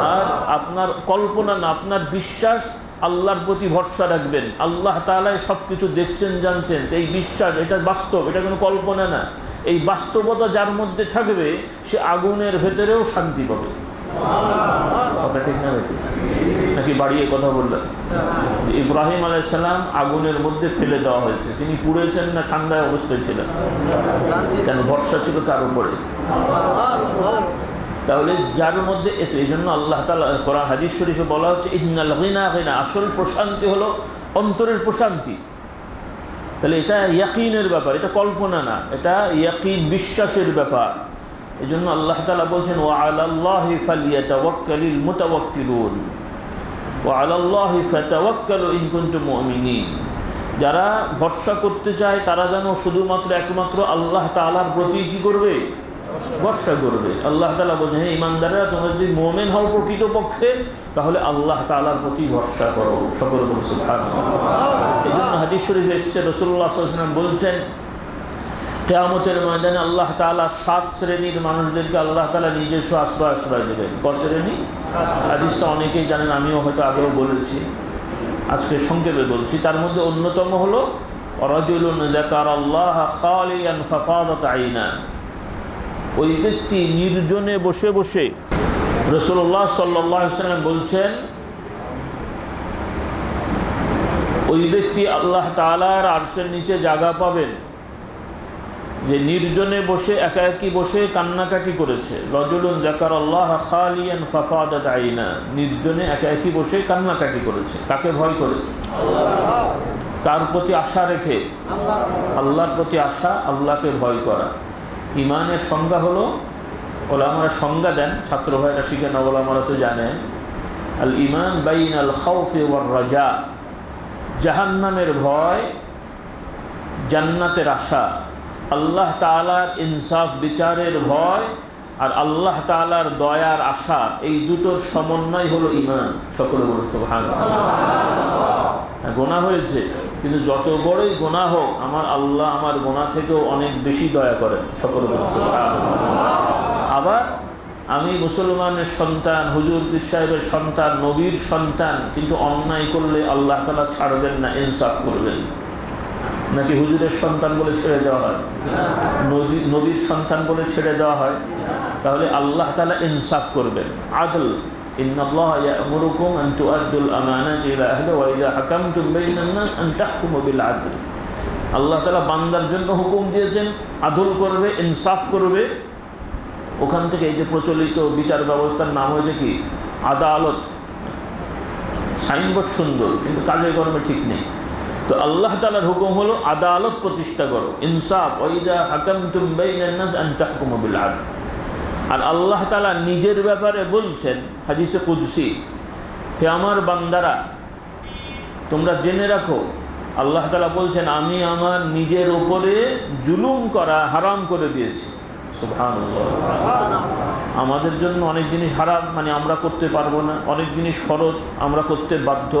আর আপনার কল্পনা না আপনার বিশ্বাস আল্লাহর প্রতি ভরসা রাখবেন। আল্লাহ তালাই সব কিছু দেখছেন জানছেন। এই বিশ্বাস এটা বাস্তব এটা কোনো কল্পনা না। এই বাস্তবতা যার মধ্যে থাকবে, সে আগুনের ভেতরেও শান্তি পাবে। ঠিক না নাকি বাড়িয়ে কথা বললেন? ইব্রাহিম আলাইসাল্লাম আগুনের মধ্যে ফেলে দেওয়া হয়েছে। তিনি পুড়েছেন না ঠান্ডায় অবস্থায় ছিলেন। কেন? ভরসা ছিল তার উপরে। তাহলে যার মধ্যে এত, এই জন্য আল্লাহ তালা করা হাদিস শরীফে বলা হচ্ছে আসল প্রশান্তি হলো অন্তরের প্রশান্তি। তাহলে এটা ইয়াকিনের ব্যাপার, এটা কল্পনা না, এটা ইয়াকিন বিশ্বাসের ব্যাপার। এই জন্য আল্লাহ তালা বলছেন ও আল্লাহ ও আল্লাহি যারা ভরসা করতে চায়, তারা যেন শুধুমাত্র একমাত্র আল্লাহ তাআলার প্রতি কী করবে? ভরসা করবে। আল্লাহ তালা বলছেন হ্যাঁ ইমানদারেরা তোমরা যদি মোমেন হও প্রকৃতপক্ষে তাহলে আল্লাহ তালার প্রতি ভরসা করো। সকল বলে সুবহান এই জন্য হাদিস শরীফ এসছে রসুল্লাহ সাল্লাম বলছেন, কেয়ামতের ময়দানে আল্লাহ তালা সাত শ্রেণির মানুষদেরকে আল্লাহ তালা নিজস্ব আশ্রয় আশ্রয় দেবেন। ক শ্রেণি? হাদিসটা অনেকেই জানেন, আমিও হয়তো আগেও বলেছি, আজকে সংক্ষেপে বলছি। তার মধ্যে অন্যতম হলো জাকার আল্লাহ খালিয়ান আইনা ওই ব্যক্তি নির্জনে বসে বসে রসুল্লাহ সাল্লাহ সাল্লাম বলছেন ওই ব্যক্তি আল্লাহ তালার আরশের নিচে জায়গা পাবেন। যে নির্জনে বসে একা একই বসে কান্নাকাটি করেছে। রজুলুন জাকার আল্লাহ খালিয়ান ফাফাদাত আইনা। নির্জনে একা একই বসে কান্নাকাটি করেছে। তাকে ভয় করে? কার প্রতি আশা রেখে? আল্লাহর প্রতি আশা আল্লাহকে ভয় করা। ইমানের সংজ্ঞা হলো, ওলামারা সংজ্ঞা দেন, ছাত্র ভাইরা শিখে না ওলামারা তো জানেন, আল ইমান বাইন আল খাউফে ওয়ার রাজা, জাহান্নামের ভয়, জান্নাতের আশা, আল্লাহ তালার ইনসাফ, বিচারের ভয় আর আল্লাহ তালার দয়ার আশা, এই দুটোর সমন্বয় হলো ইমান। সকলে বলেছে ভান গোনা হয়েছে। কিন্তু যত বড়ই গোনা হোক, আমার আল্লাহ আমার গোনা থেকেও অনেক বেশি দয়া করেন। সকল আবার আমি মুসলমানের সন্তান, হুজুর পীর সাহেবের সন্তান, নবীর সন্তান, কিন্তু অন্যায় করলে আল্লাহ তালা ছাড়বেন না, ইনসাফ করবেন। নাকি হুজুরের সন্তান বলে ছেড়ে দেওয়া হয়? নদী নদীর সন্তান বলে ছেড়ে দেওয়া হয়? তাহলে আল্লাহ তালা ইনসাফ করবেন। আদল إن الله يأمركم أن تؤدوا الأمانات إلى أهله وإذا حكمتم بين الناس أن تحكموا بالعدل আল্লাহ তালা বান্দার জন্য হুকুম দিয়েছেন আদল করবে ইনসাফ করবে ওখান থেকে এই যে প্রচলিত বিচার ব্যবস্থার নাম হয়েছে কি আদালত সাইনবোর্ড সুন্দর কিন্তু কাজে কর্মে ঠিক নেই তো আল্লাহ তালার হুকুম হলো আদালত প্রতিষ্ঠা করো ইনসাফ ওইদা হাকাম তুমবাইনাস আন তাহকুমবিল আদ আর আল্লাহ তালা নিজের ব্যাপারে বলছেন, হাদিসে কুদসি, হে আমার বান্দারা, তোমরা জেনে রাখো, আল্লাহ তালা বলছেন, আমি আমার নিজের ওপরে জুলুম করা হারাম করে দিয়েছি। আমাদের জন্য অনেক জিনিস হারাম মানে আমরা করতে পারব না, অনেক জিনিস খরচ আমরা করতে বাধ্য।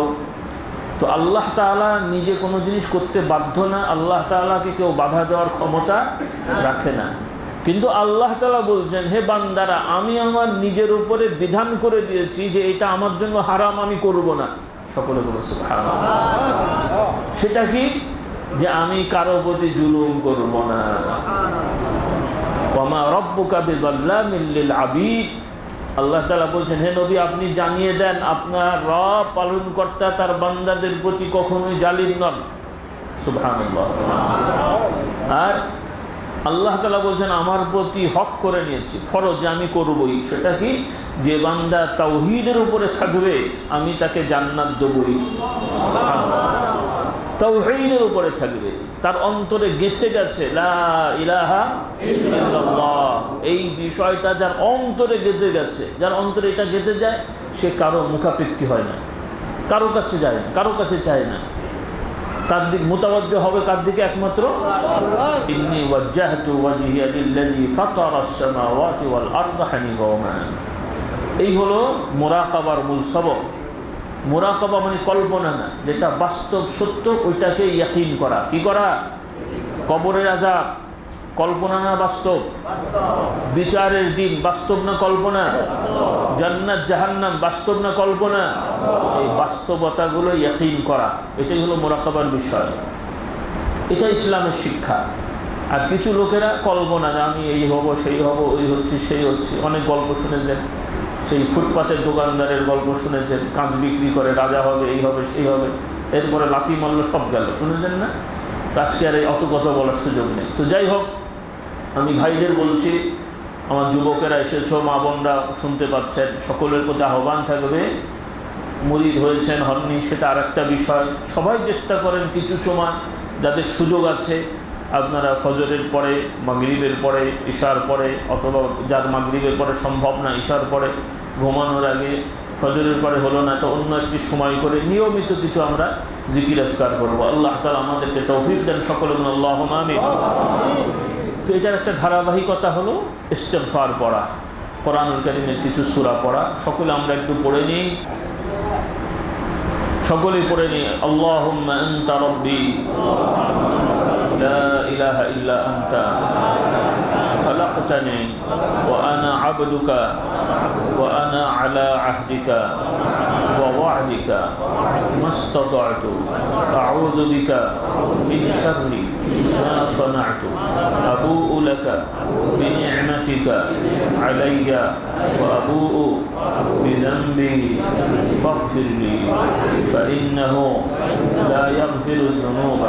তো আল্লাহ তাআলা নিজে কোনো জিনিস করতে বাধ্য না, আল্লাহ তাআলাকে কেউ বাধা দেওয়ার ক্ষমতা রাখে না। কিন্তু আল্লাহ তাআলা বলছেন, হে বান্দারা, আমি আমার নিজের উপরে বিধান করে দিয়েছি যে এটা আমার জন্য হারাম, আমি করব না। সকলে বলে সুবহানাল্লাহ। সেটা কি? যে আমি কারও প্রতি জুলুম করব না। ওমা রব্বুকা বিযাল্লামিল লিল আবিদ আল্লাহ তাআলা বলছেন, হে নবী, আপনি জানিয়ে দেন, আপনার রব পালনকর্তা তার বান্দাদের প্রতি কখনোই জালিম নন। সুবহানাল্লাহ। আর আল্লাহ তালা বলছেন, আমার প্রতি হক করে নিয়েছি, ফরজ, আমি করবই। সেটা কি? যে বান্দা তাওহীদের উপরে থাকবে, আমি তাকে জান্নাত দেবই। তাওহীদের উপরে থাকবে। তার অন্তরে গেঁথে গেছে এই বিষয়টা যার অন্তরে গেঁথে গেছে যার অন্তরে এটা গেঁথে যায়, সে কারও মুখাপেক্ষি হয় না। কারও কাছে যায় না, কারও কাছে চায় না। তার দিক মোতাবজ্জ হবে কার দিকে একমাত্র? এই হলো মোরাকাবার মূল সবক। মোরাকাবা মানে কল্পনা না, যেটা বাস্তব সত্য, ওইটাকে ইয়াকিন করা। কি করা? কবরের আজাব কল্পনা না বাস্তব। বিচারের দিন বাস্তব না কল্পনা? জান্নাত জাহান্নাম বাস্তব না কল্পনা? এই বাস্তবতাগুলো ইয়াকিন করা এটাই হলো মোরাকাবার বিষয়। এটা ইসলামের শিক্ষা। আর কিছু লোকেরা কল্পনা যে আমি এই হব সেই হব ওই হচ্ছে সেই হচ্ছে। অনেক গল্প শুনেছেন। সেই ফুটপাতের দোকানদারের গল্প শুনেছেন। কাঁচ বিক্রি করে রাজা হবে এই হবে সেই হবে। এরপরে লাথি মারল সব গেল। শুনেছেন না? আজকে আর এই অত কথা বলার সুযোগ নেই। তো যাই হোক আমি ভাইদের বলছি, আমার যুবকেরা এসেছ, মা বোনরা শুনতে পাচ্ছেন, সকলের প্রতি আহ্বান থাকবে। মুরিদ হয়েছেন, হননি, সেটা আর একটা বিষয়। সবাই চেষ্টা করেন কিছু সময়, যাদের সুযোগ আছে, আপনারা ফজরের পরে, মাগরিবের পরে, ঈশার পরে, অথবা যার মাগরিবের পরে সম্ভব না, ঈশার পরে ঘুমানোর আগে, ফজরের পরে হলো না, তো অন্য একটি সময় করে নিয়মিত কিছু আমরা জিকির আজকার করব। আল্লাহ তালা আমাদেরকে তৌফিক দেন সকলে আল্লাহ আমিন। তো এটার একটা ধারাবাহিকতা হলো ইস্তেফার পড়া। কোরআনুল কারিমের কিছু সুরা পড়া। সকলে আমরা একটু পড়ে নিই। সকলে পড়ে নিই আল্লাহ ইলাহা ইল্লা আন্তা خلقتني وأنا عبدك وأنا على عهدك ووعدك ما استطعت. أعوذ بك من شر ما صنعت. أبوء لك بنعمتك علي وأبوء بذنبي فاغفر لي فإنه لا يغفر الذنوب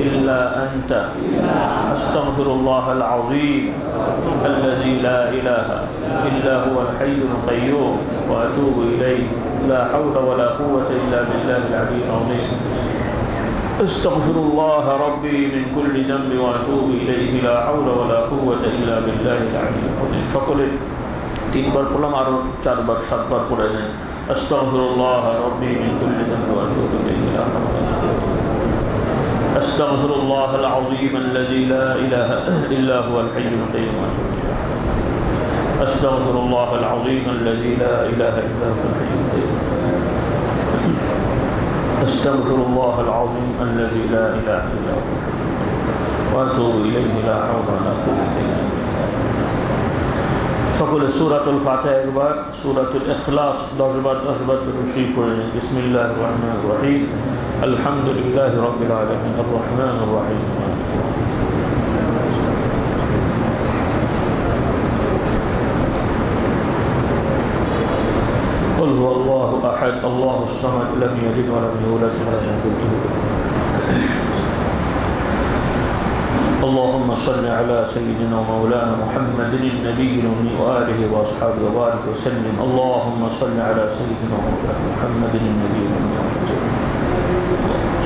إلا أنت. أستغفر الله العظيم. الذي لا إله إلا هو الحي القيوم وأتوب إليه. لا حول ولا قوة إلا بالله العلي العظيم. استغفر الله ربي من كل ذنب وأتوب إليه. لا حول ولا قوة إلا بالله العلي العظيم. فقل استغفر الله ربي من كل ذنب واتوب اليه لا حول ولا قوه الا بالله العلي العظيم. أستغفر الله العظيم الذي لا إله إلا هو الحي القيوم. أستغفر الله العظيم الذي لا إله إلا هو الحي القيوم. أستغفر الله العظيم الذي لا إله إلا هو. وأتوب إليه لا حول ولا قوة إلا بالله. সকলে সুরাতুল ফাতে একবার সুরাতুল ইখলাস দশবার দশবার রুশি পড়ে নিন বিসমিল্লাহ রহমান রহিম আলহামদুলিল্লাহ রবিল আলমিন রহমান রহিম قل هو الله أحد الله الصمد لم يلد ولم يولد ولم يكن له اللهم صل على سيدنا ومولانا محمد النبي الأمي وآله وأصحابه وبارك وسلم. اللهم صل على سيدنا ومولانا محمد النبي الأمي. وآله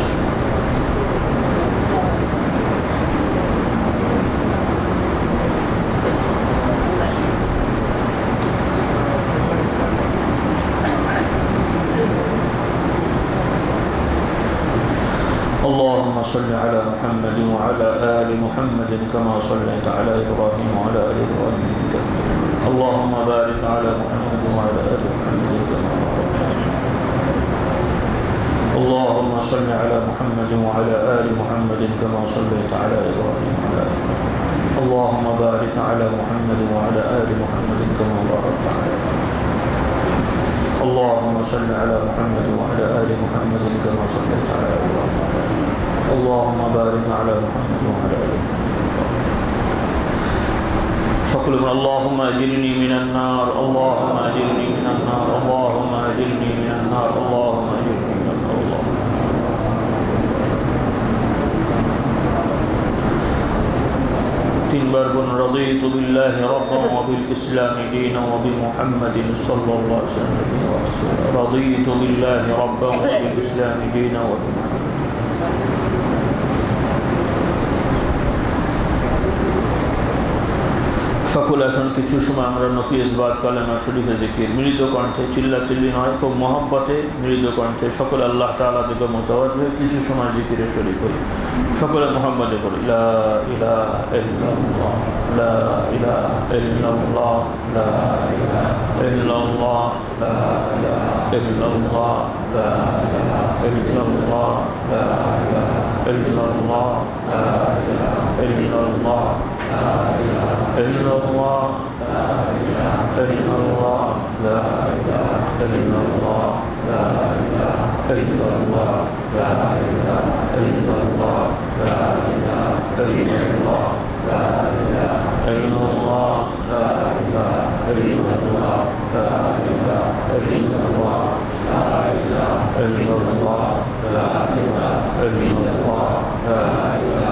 وسلم صل على محمد وعلى آل محمد كما صليت على إبراهيم وعلى آل إبراهيم. اللهم بارك على محمد وعلى آل محمد كما اللهم صل على محمد وعلى آل محمد كما صليت على إبراهيم وعلى آل اللهم بارك على محمد وعلى آل محمد كما باركت على إبراهيم. اللهم صل على محمد وعلى آل محمد كما صليت على إبراهيم. اللهم بارك على محمد وعلى آل فقل اللهم أجرني من النار اللهم أجرني من النار اللهم أجرني من النار اللهم بر رضيت بالله ربا وبالإسلام دينا وبمحمد صلى الله عليه وسلم رضيت بالله ربا وبالإسلام دينا وبمحمد সকল আসন কিছু সময় আমরা নফিজ বাদ কালেমা শরীফে জিকির। মৃদ কণ্ঠে চিল্লা চিল্লি নয়, খুব মহব্বতে মৃদ কণ্ঠে সকল আল্লাহ তালা দিকে মোতাবাদ হয়ে কিছু সময় জিকিরে শরীফ হই। সকলে মোহাম্মদে ইলাহা ইল্লাল্লাহ ইল্লাল্লাহ ইল্লাল্লাহ إلا الله لا إله إلا الله لا إله إلا الله لا إله إلا الله لا إله إلا الله لا إله إلا الله لا إله إلا الله لا إله إلا الله لا إله إلا الله لا إله إلا الله لا إله إلا الله لا إله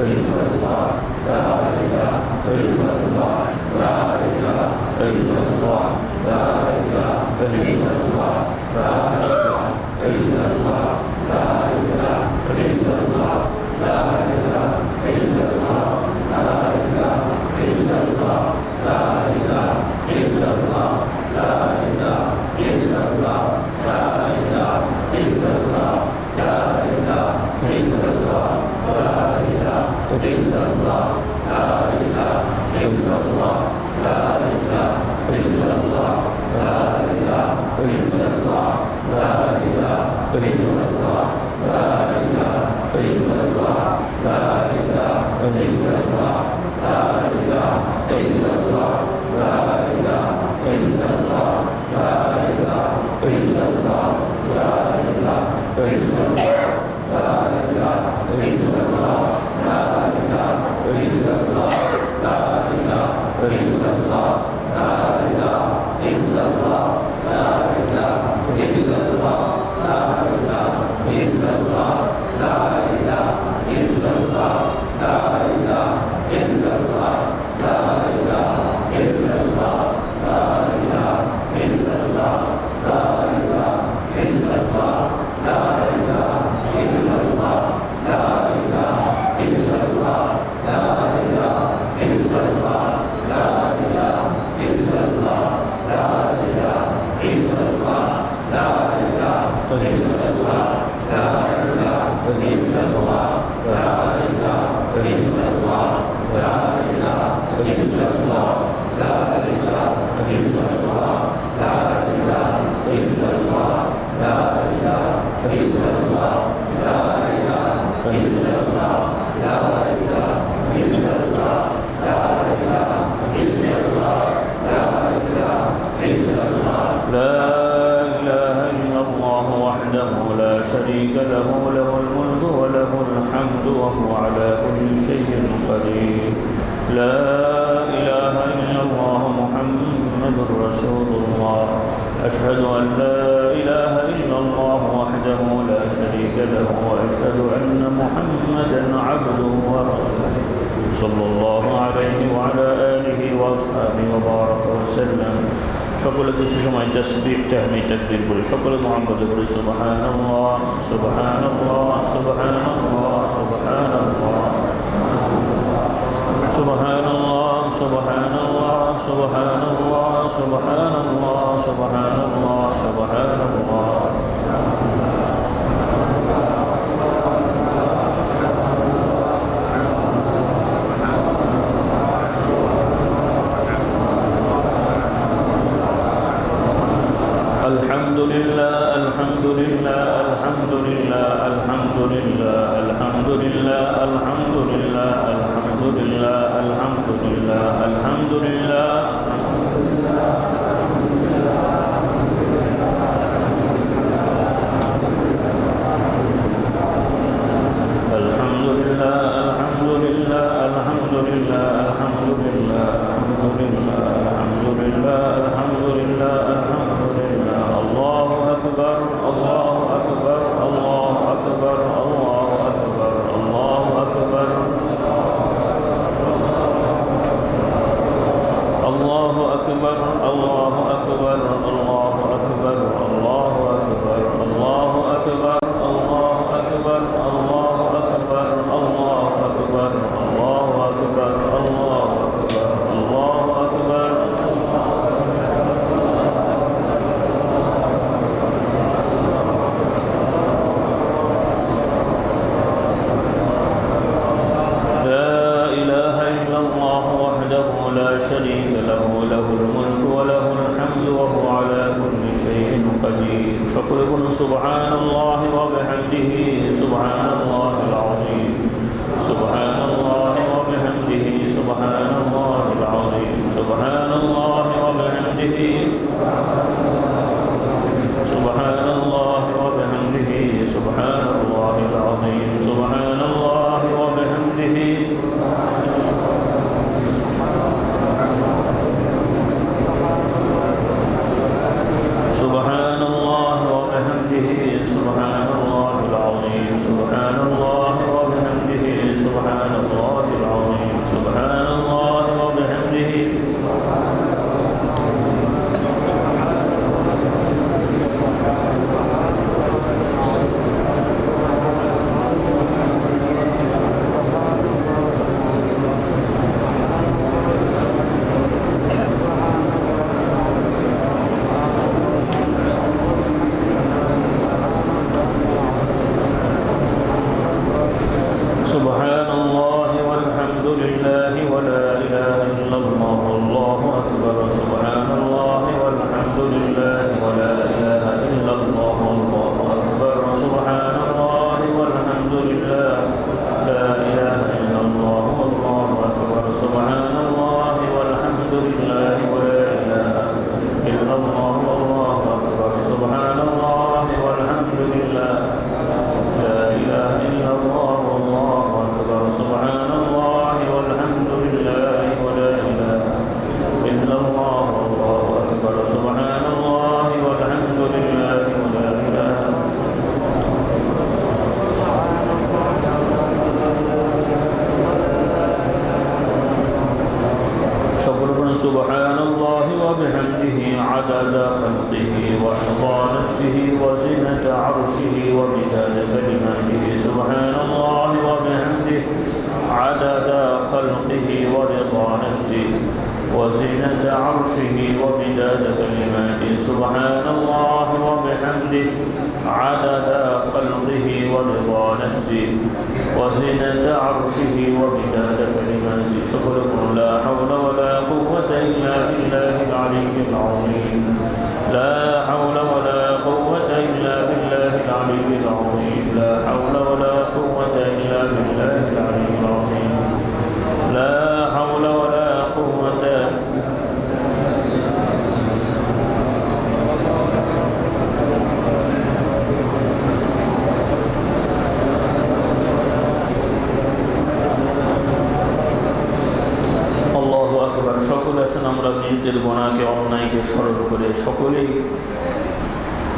Hare Krishna, Hare Krishna, 对。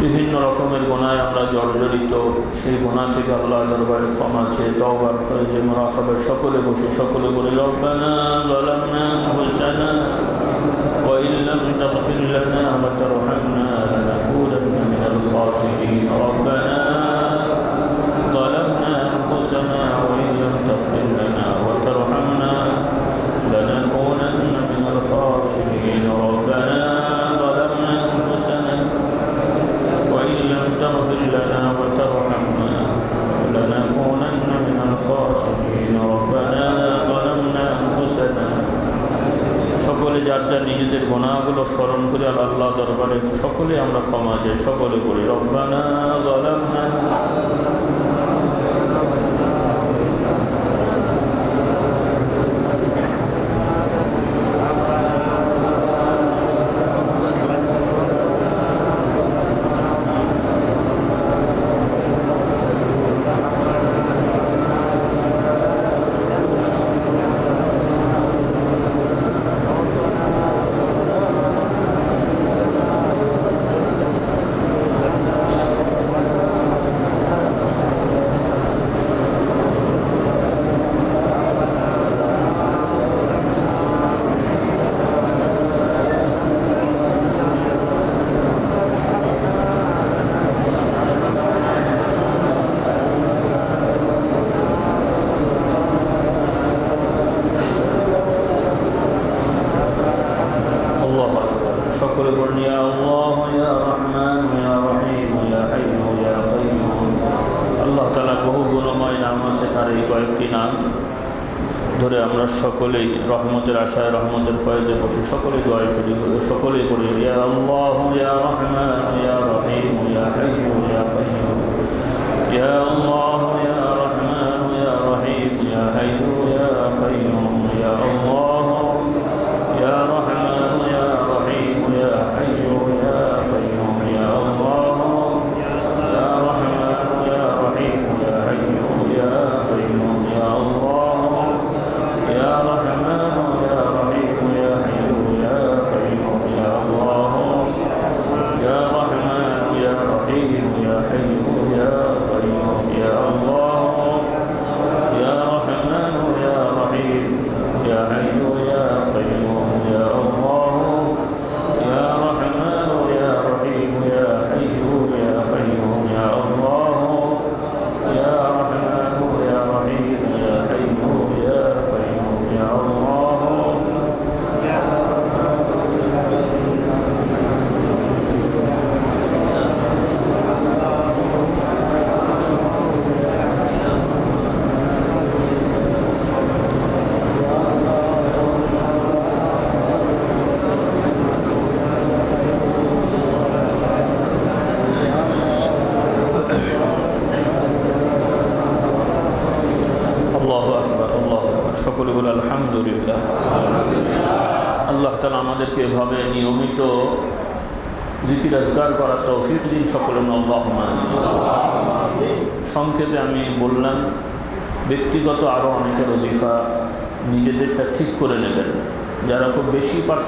বিভিন্ন রকমের গোনায় আমরা জর্জরিত সেই গোনা থেকে আল্লাহ দরবারে ক্ষমা চেয়ে তওবার করে যে মোরাকাবের সকলে বসে সকলে বলে রব্বানা ظلمنا أنفسنا وإن لم تغفر لنا وترحمنا لنكونن من الخاسرين ربنا নিজেদের গোনাগুলো স্মরণ করে আর আল্লাহ দরবারে সকলে আমরা ক্ষমা যাই সকলে করি রব্বানা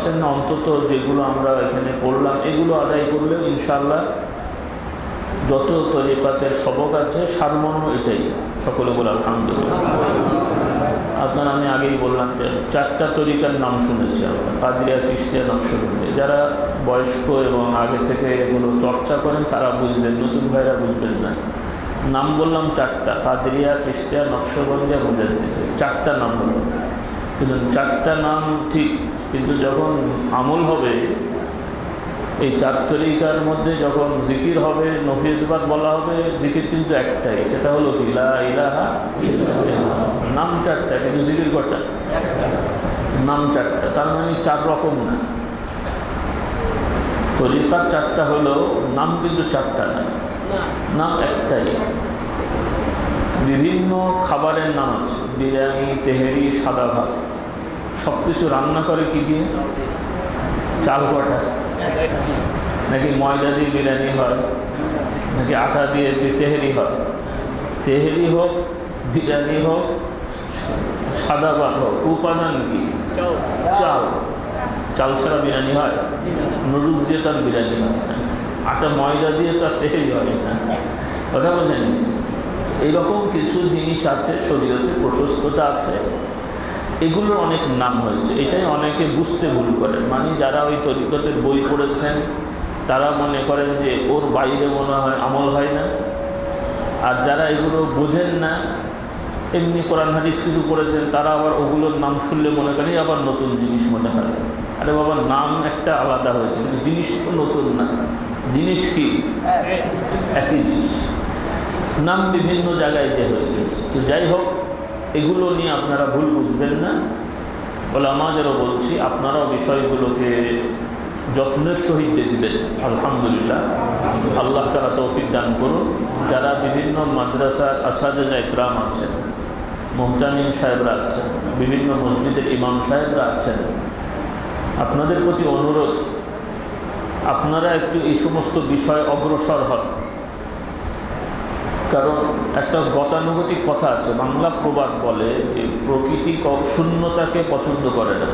পারছেন না, অন্তত যেগুলো আমরা এখানে পড়লাম, এগুলো আদায় করলেও ইনশাল্লাহ যত তরিকাতের সবক আছে, সারমর্ম এটাই। সকলে বলে আলহামদুলিল্লাহ। আপনার আমি আগেই বললাম যে চারটা তরিকার নাম শুনেছি আমরা কাদিয়া চিস্তিয়া নকশবন্দি। যারা বয়স্ক এবং আগে থেকে এগুলো চর্চা করেন, তারা বুঝবেন, নতুন ভাইরা বুঝবেন না। নাম বললাম চারটা, কাদরিয়া চিস্তিয়া নকশবন্দিয়া মুজাদ্দিদ। চারটা নাম বললাম। কিন্তু চারটা নাম ঠিক কিন্তু যখন আমল হবে, এই চার তরিকার মধ্যে যখন জিকির হবে নফিজবাদ বলা হবে, জিকির কিন্তু একটাই, সেটা হলো কি? ইলাহা নাম চারটা, কিন্তু জিকির কটা নাম চারটা, তার মানে চার রকম না। তরিকার চারটা হলো, নাম কিন্তু চারটা না, নাম একটাই। বিভিন্ন খাবারের নাম আছে, বিরিয়ানি, তেহেরি, সাদা ভাত। সব কিছু রান্না করে কি দিয়ে? চাল কটা? নাকি ময়দা দিয়ে বিরিয়ানি হয়? নাকি আটা দিয়ে তেহেরি হয়? তেহেরি হোক বিরিয়ানি হোক সাদা ভাত হোক উপাদান কি? চাল। চাল। ছাড়া বিরিয়ানি হয়? নুডলস দিয়ে তার বিরিয়ানি হয়। আটা ময়দা দিয়ে তার তেল হয়। না কথা বলেন এইরকম কিছু জিনিস আছে শরীরতে প্রশস্ততা আছে। এগুলোর অনেক নাম হয়েছে। এটাই অনেকে বুঝতে ভুল করেন মানে যারা ওই তরিকতের বই পড়েছেন তারা মনে করেন যে ওর বাইরে মনে হয় আমল হয় না। আর যারা এগুলো বোঝেন না এমনি কোরআন হাদিস কিছু পড়েছেন তারা আবার ওগুলোর নাম শুনলে মনে করেন আবার নতুন জিনিস মনে হয়। আরে বাবা নাম একটা আলাদা হয়েছে। কিন্তু জিনিস তো নতুন না। জিনিস কি? একই জিনিস। নাম বিভিন্ন জায়গায় যে হয়ে গেছে। তো যাই হোক এগুলো নিয়ে আপনারা ভুল বুঝবেন না। বলে আমাদেরও বলছি, আপনারাও বিষয়গুলোকে যত্নের সহিত দেখবেন। আলহামদুলিল্লাহ। আল্লাহ তারা তৌফিক দান করুন। যারা বিভিন্ন মাদ্রাসার আসাদা গ্রাম আছেন, মোহতামিম সাহেবরা আছেন, বিভিন্ন মসজিদের ইমাম সাহেবরা আছেন, আপনাদের প্রতি অনুরোধ, আপনারা একটু এই সমস্ত বিষয় অগ্রসর হন। কারণ একটা গতানুগতিক কথা আছে। বাংলা প্রবাদ বলে প্রকৃতি শূন্যতাকে পছন্দ করে না।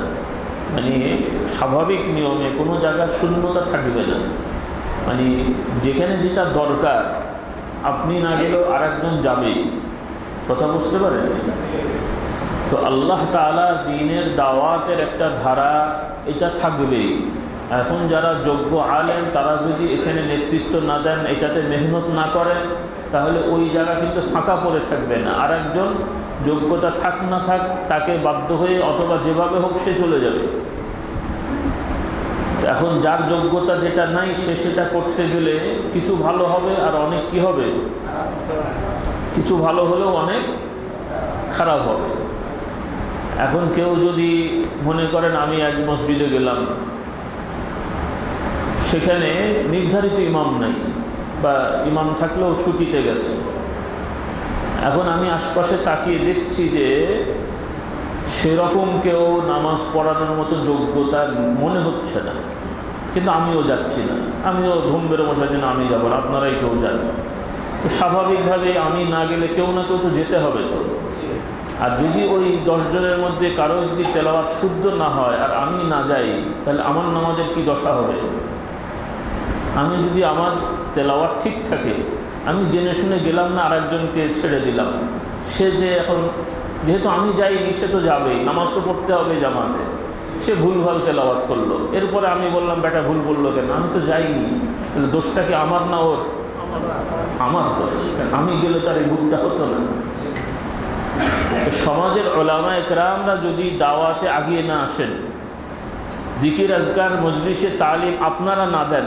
মানে স্বাভাবিক নিয়মে কোনো জায়গার শূন্যতা থাকবে না। মানে যেখানে যেটা দরকার, আপনি না গেলেও আর একজন যাবেই কথা বুঝতে পারেন? তো আল্লাহ তালা দিনের দাওয়াতের একটা ধারা এটা থাকবেই। এখন যারা যোগ্য আলেন তারা যদি এখানে নেতৃত্ব না দেন, এটাতে মেহনত না করেন তাহলে ওই জায়গা কিন্তু ফাঁকা পড়ে থাকবে না। আর একজন যোগ্যতা থাক না থাক, তাকে বাধ্য হয়ে অথবা যেভাবে হোক সে চলে যাবে। এখন যার যোগ্যতা যেটা নাই, সে সেটা করতে গেলে কিছু ভালো হবে আর অনেক কি হবে? কিছু ভালো হলেও অনেক খারাপ হবে। এখন কেউ যদি মনে করেন, আমি এক মসজিদে গেলাম, সেখানে নির্ধারিত ইমাম নাই। বা ইমাম থাকলেও ছুটিতে গেছে। এখন আমি আশপাশে তাকিয়ে দেখছি যে সেরকম কেউ নামাজ পড়ানোর মতো যোগ্যতা মনে হচ্ছে না। কিন্তু আমিও যাচ্ছি না। আমিও ধুম বেরো বসার জন্য আমি যাব আপনারাই কেউ যান তো স্বাভাবিকভাবে আমি না গেলে কেউ না কেউ তো যেতে হবে তো। আর যদি ওই দশজনের মধ্যে কারও যদি তেলাওয়াত শুদ্ধ না হয় আর আমি না যাই, তাহলে আমার নামাজের কি দশা হবে? আমি যদি আমার তেলাওয়াত ঠিক থাকে, আমি জেনে শুনে গেলাম না আরেকজনকে ছেড়ে দিলাম। সে যে এখন, যেহেতু আমি যাইনি, সে তো যাবেই, নামাজ তো পড়তে হবে জামাতে। সে ভুলভাল তেলাওয়াত করল। এরপরে আমি বললাম, বেটা, ভুল বলল কেন? আমি তো যাইনি। তাহলে দোষটা কি আমার না ওর? আমার দোষ। আমি গেলে তার এই ভুলটা হতো না। সমাজের ওলামা একরামরা যদি দাওয়াতে আগিয়ে না আসেন, জিকির আজকার মজলিসে তালিম আপনারা না দেন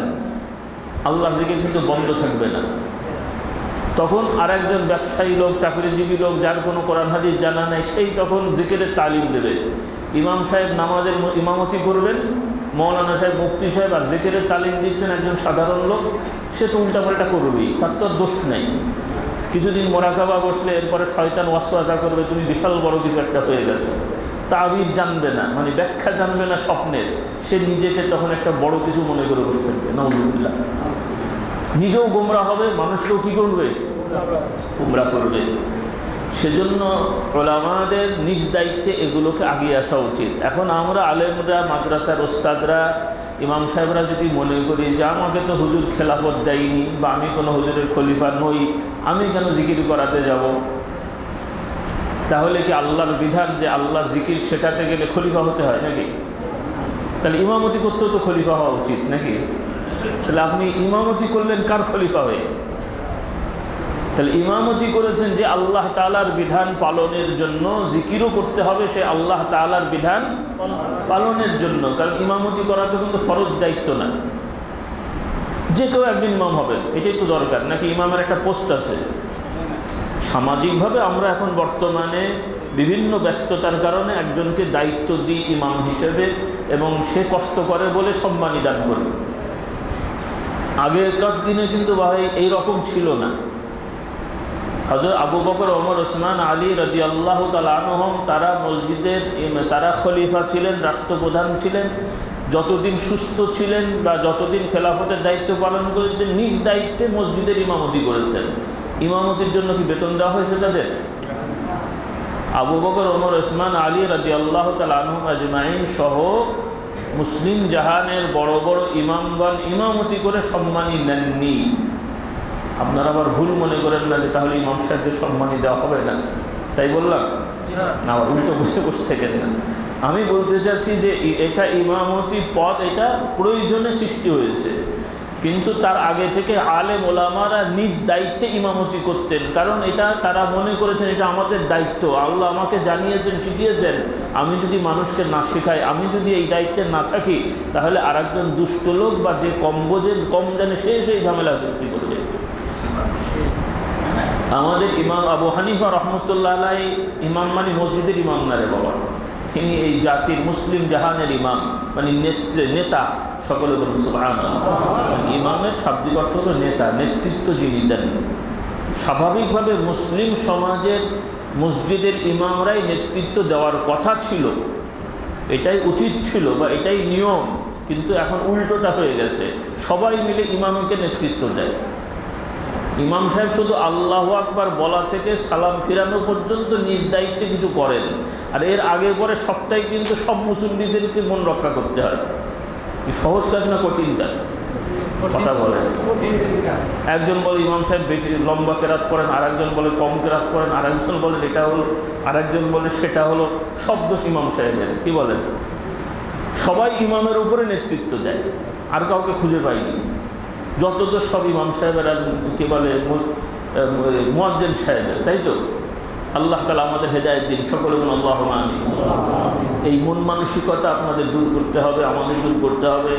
আল্লাহ জিকির কিন্তু বন্ধ থাকবে না। তখন আর একজন ব্যবসায়ী লোক, চাকরিজীবী লোক, যার কোনো কোরআন হাদিস জানা নেই, সেই তখন জিকিরের তালিম দেবে। ইমাম সাহেব নামাজের ইমামতি করবেন, মৌলানা সাহেব, মুফতি সাহেব, আর জিকিরের তালিম দিচ্ছেন একজন সাধারণ লোক, সে তো উল্টাপাল্টা করবেই, তার তো দোষ নেই। কিছুদিন মোরাকাবা বসলে, এরপরে শয়তান ওয়াসওয়াসা করবে, তুমি বিশাল বড় কিছু একটা হয়ে গেছো। তাবির জানবে না মানে ব্যাখ্যা জানবে না স্বপ্নের। সে নিজেকে তখন একটা বড় কিছু মনে করে বসে থাকবে নজরুল্লাহ নিজেও গোমরা হবে, মানুষকেও কী করবে? গোমরা করবে। সেজন্য ওলামাদের নিজ দায়িত্বে এগুলোকে আগিয়ে আসা উচিত। এখন আমরা আলেমরা, মাদ্রাসার ওস্তাদরা, ইমাম সাহেবরা যদি মনে করি যে আমাকে তো হুজুর খেলাফত দেয়নি বা আমি কোনো হুজুরের খলিফা নই, আমি কেন জিকির করাতে যাব? তাহলে কি আল্লাহর বিধান যে আল্লাহ জিকির শেখাতে গেলে খলিফা হতে হয় নাকি? তাহলে ইমামতি করতেও তো খলিফা হওয়া উচিত নাকি? তাহলে আপনি ইমামতি করলেন কার খলিফা হয়ে? তাহলে ইমামতি করেছেন যে আল্লাহ তালার বিধান পালনের জন্য, জিকিরও করতে হবে সে আল্লাহ তালার বিধান পালনের জন্য। কারণ ইমামতি করা তো কিন্তু ফরজ দায়িত্ব না। যে কেউ একদিন ইমাম হবেন, এটাই তো দরকার। নাকি ইমামের একটা পোস্ট আছে? সামাজিকভাবে আমরা এখন বর্তমানে বিভিন্ন ব্যস্ততার কারণে একজনকে দায়িত্ব দিই ইমাম হিসেবে এবং সে কষ্ট করে বলে সম্মানী দান করি। আগেকার দিনে কিন্তু ভাই এই রকম ছিল না। হজরত আবু বকর, ওমর, ওসমান, আলী রদি আল্লাহ তালহম তারা মসজিদের তারা খলিফা ছিলেন, রাষ্ট্রপ্রধান ছিলেন, যতদিন সুস্থ ছিলেন বা যতদিন খেলাফতের দায়িত্ব পালন করেছেন, নিজ দায়িত্বে মসজিদের ইমামতি করেছেন। ইমামতির জন্য কি বেতন দেওয়া হয়েছে তাদের? আবু বকর, ওমর, ওসমান, আলী রদি আল্লাহ আজমাইন সহ মুসলিম জাহানের বড় বড় ইমামগণ ইমামতি করে সম্মানী নেননি। আপনারা আবার ভুল মনে করেন না যে তাহলে ইমাম সাহেবদের সম্মানী দেওয়া হবে না। তাই বললাম? না উল্টো বসে বসে থাকেন না। আমি বলতে চাচ্ছি যে এটা ইমামতি পদ, এটা প্রয়োজনে সৃষ্টি হয়েছে। কিন্তু তার আগে থেকে আলেম ওলামারা নিজ দায়িত্বে ইমামতি করতেন। কারণ এটা তারা মনে করেছেন এটা আমাদের দায়িত্ব। আল্লাহ আমাকে জানিয়েছেন, শিখিয়েছেন, আমি যদি মানুষকে না শেখাই, আমি যদি এই দায়িত্বে না থাকি, তাহলে আরেকজন দুষ্ট লোক বা যে কম বোঝেন কম জানে, সে সেই ঝামেলা সৃষ্টি করবে। আমাদের ইমাম আবু হানিফা রহমতুল্লাহ আলাই ইমাম মানে মসজিদের ইমাম না রে বাবা। তিনি এই জাতির মুসলিম জাহানের ইমাম মানে নেতা। সকলে বলুন সুবহান ইমামের শাব্দিক অর্থ হলো নেতা, নেতৃত্ব যিনি দেন। স্বাভাবিকভাবে মুসলিম সমাজের, মসজিদের ইমামরাই নেতৃত্ব দেওয়ার কথা ছিল। এটাই উচিত ছিল বা এটাই নিয়ম, কিন্তু এখন উল্টোটা হয়ে গেছে। সবাই মিলে ইমামকে নেতৃত্ব দেয়। ইমাম সাহেব শুধু আল্লাহ আকবার বলা থেকে সালাম ফিরানো পর্যন্ত নিজ দায়িত্বে কিছু করেন। আর এর আগে পরে সবটাই কিন্তু সব মুসল্লিদেরকে মন রক্ষা করতে হয়। সহজ কাজ না কঠিন কাজ? কথা বলে। একজন বলে ইমাম সাহেব বেশি লম্বা কেরাত করেন আর একজন বলে কম কেরাত করেন আর একজন বলে এটা হলো আর একজন বলে সেটা হলো শব্দ ইমাম সাহেবের কি বলেন? সবাই ইমামের উপরে নেতৃত্ব দেয় আর কাউকে খুঁজে পাইনি। যত দোষ সব ইমাম সাহেবের আর কি বলে মোয়াজ্জেন সাহেবের তাই তো? আল্লাহ তালা আমাদের হেদায়ত দিন সকলে আল্লাহ আমি এই মন মানসিকতা আপনাদের দূর করতে হবে, আমাদের দূর করতে হবে।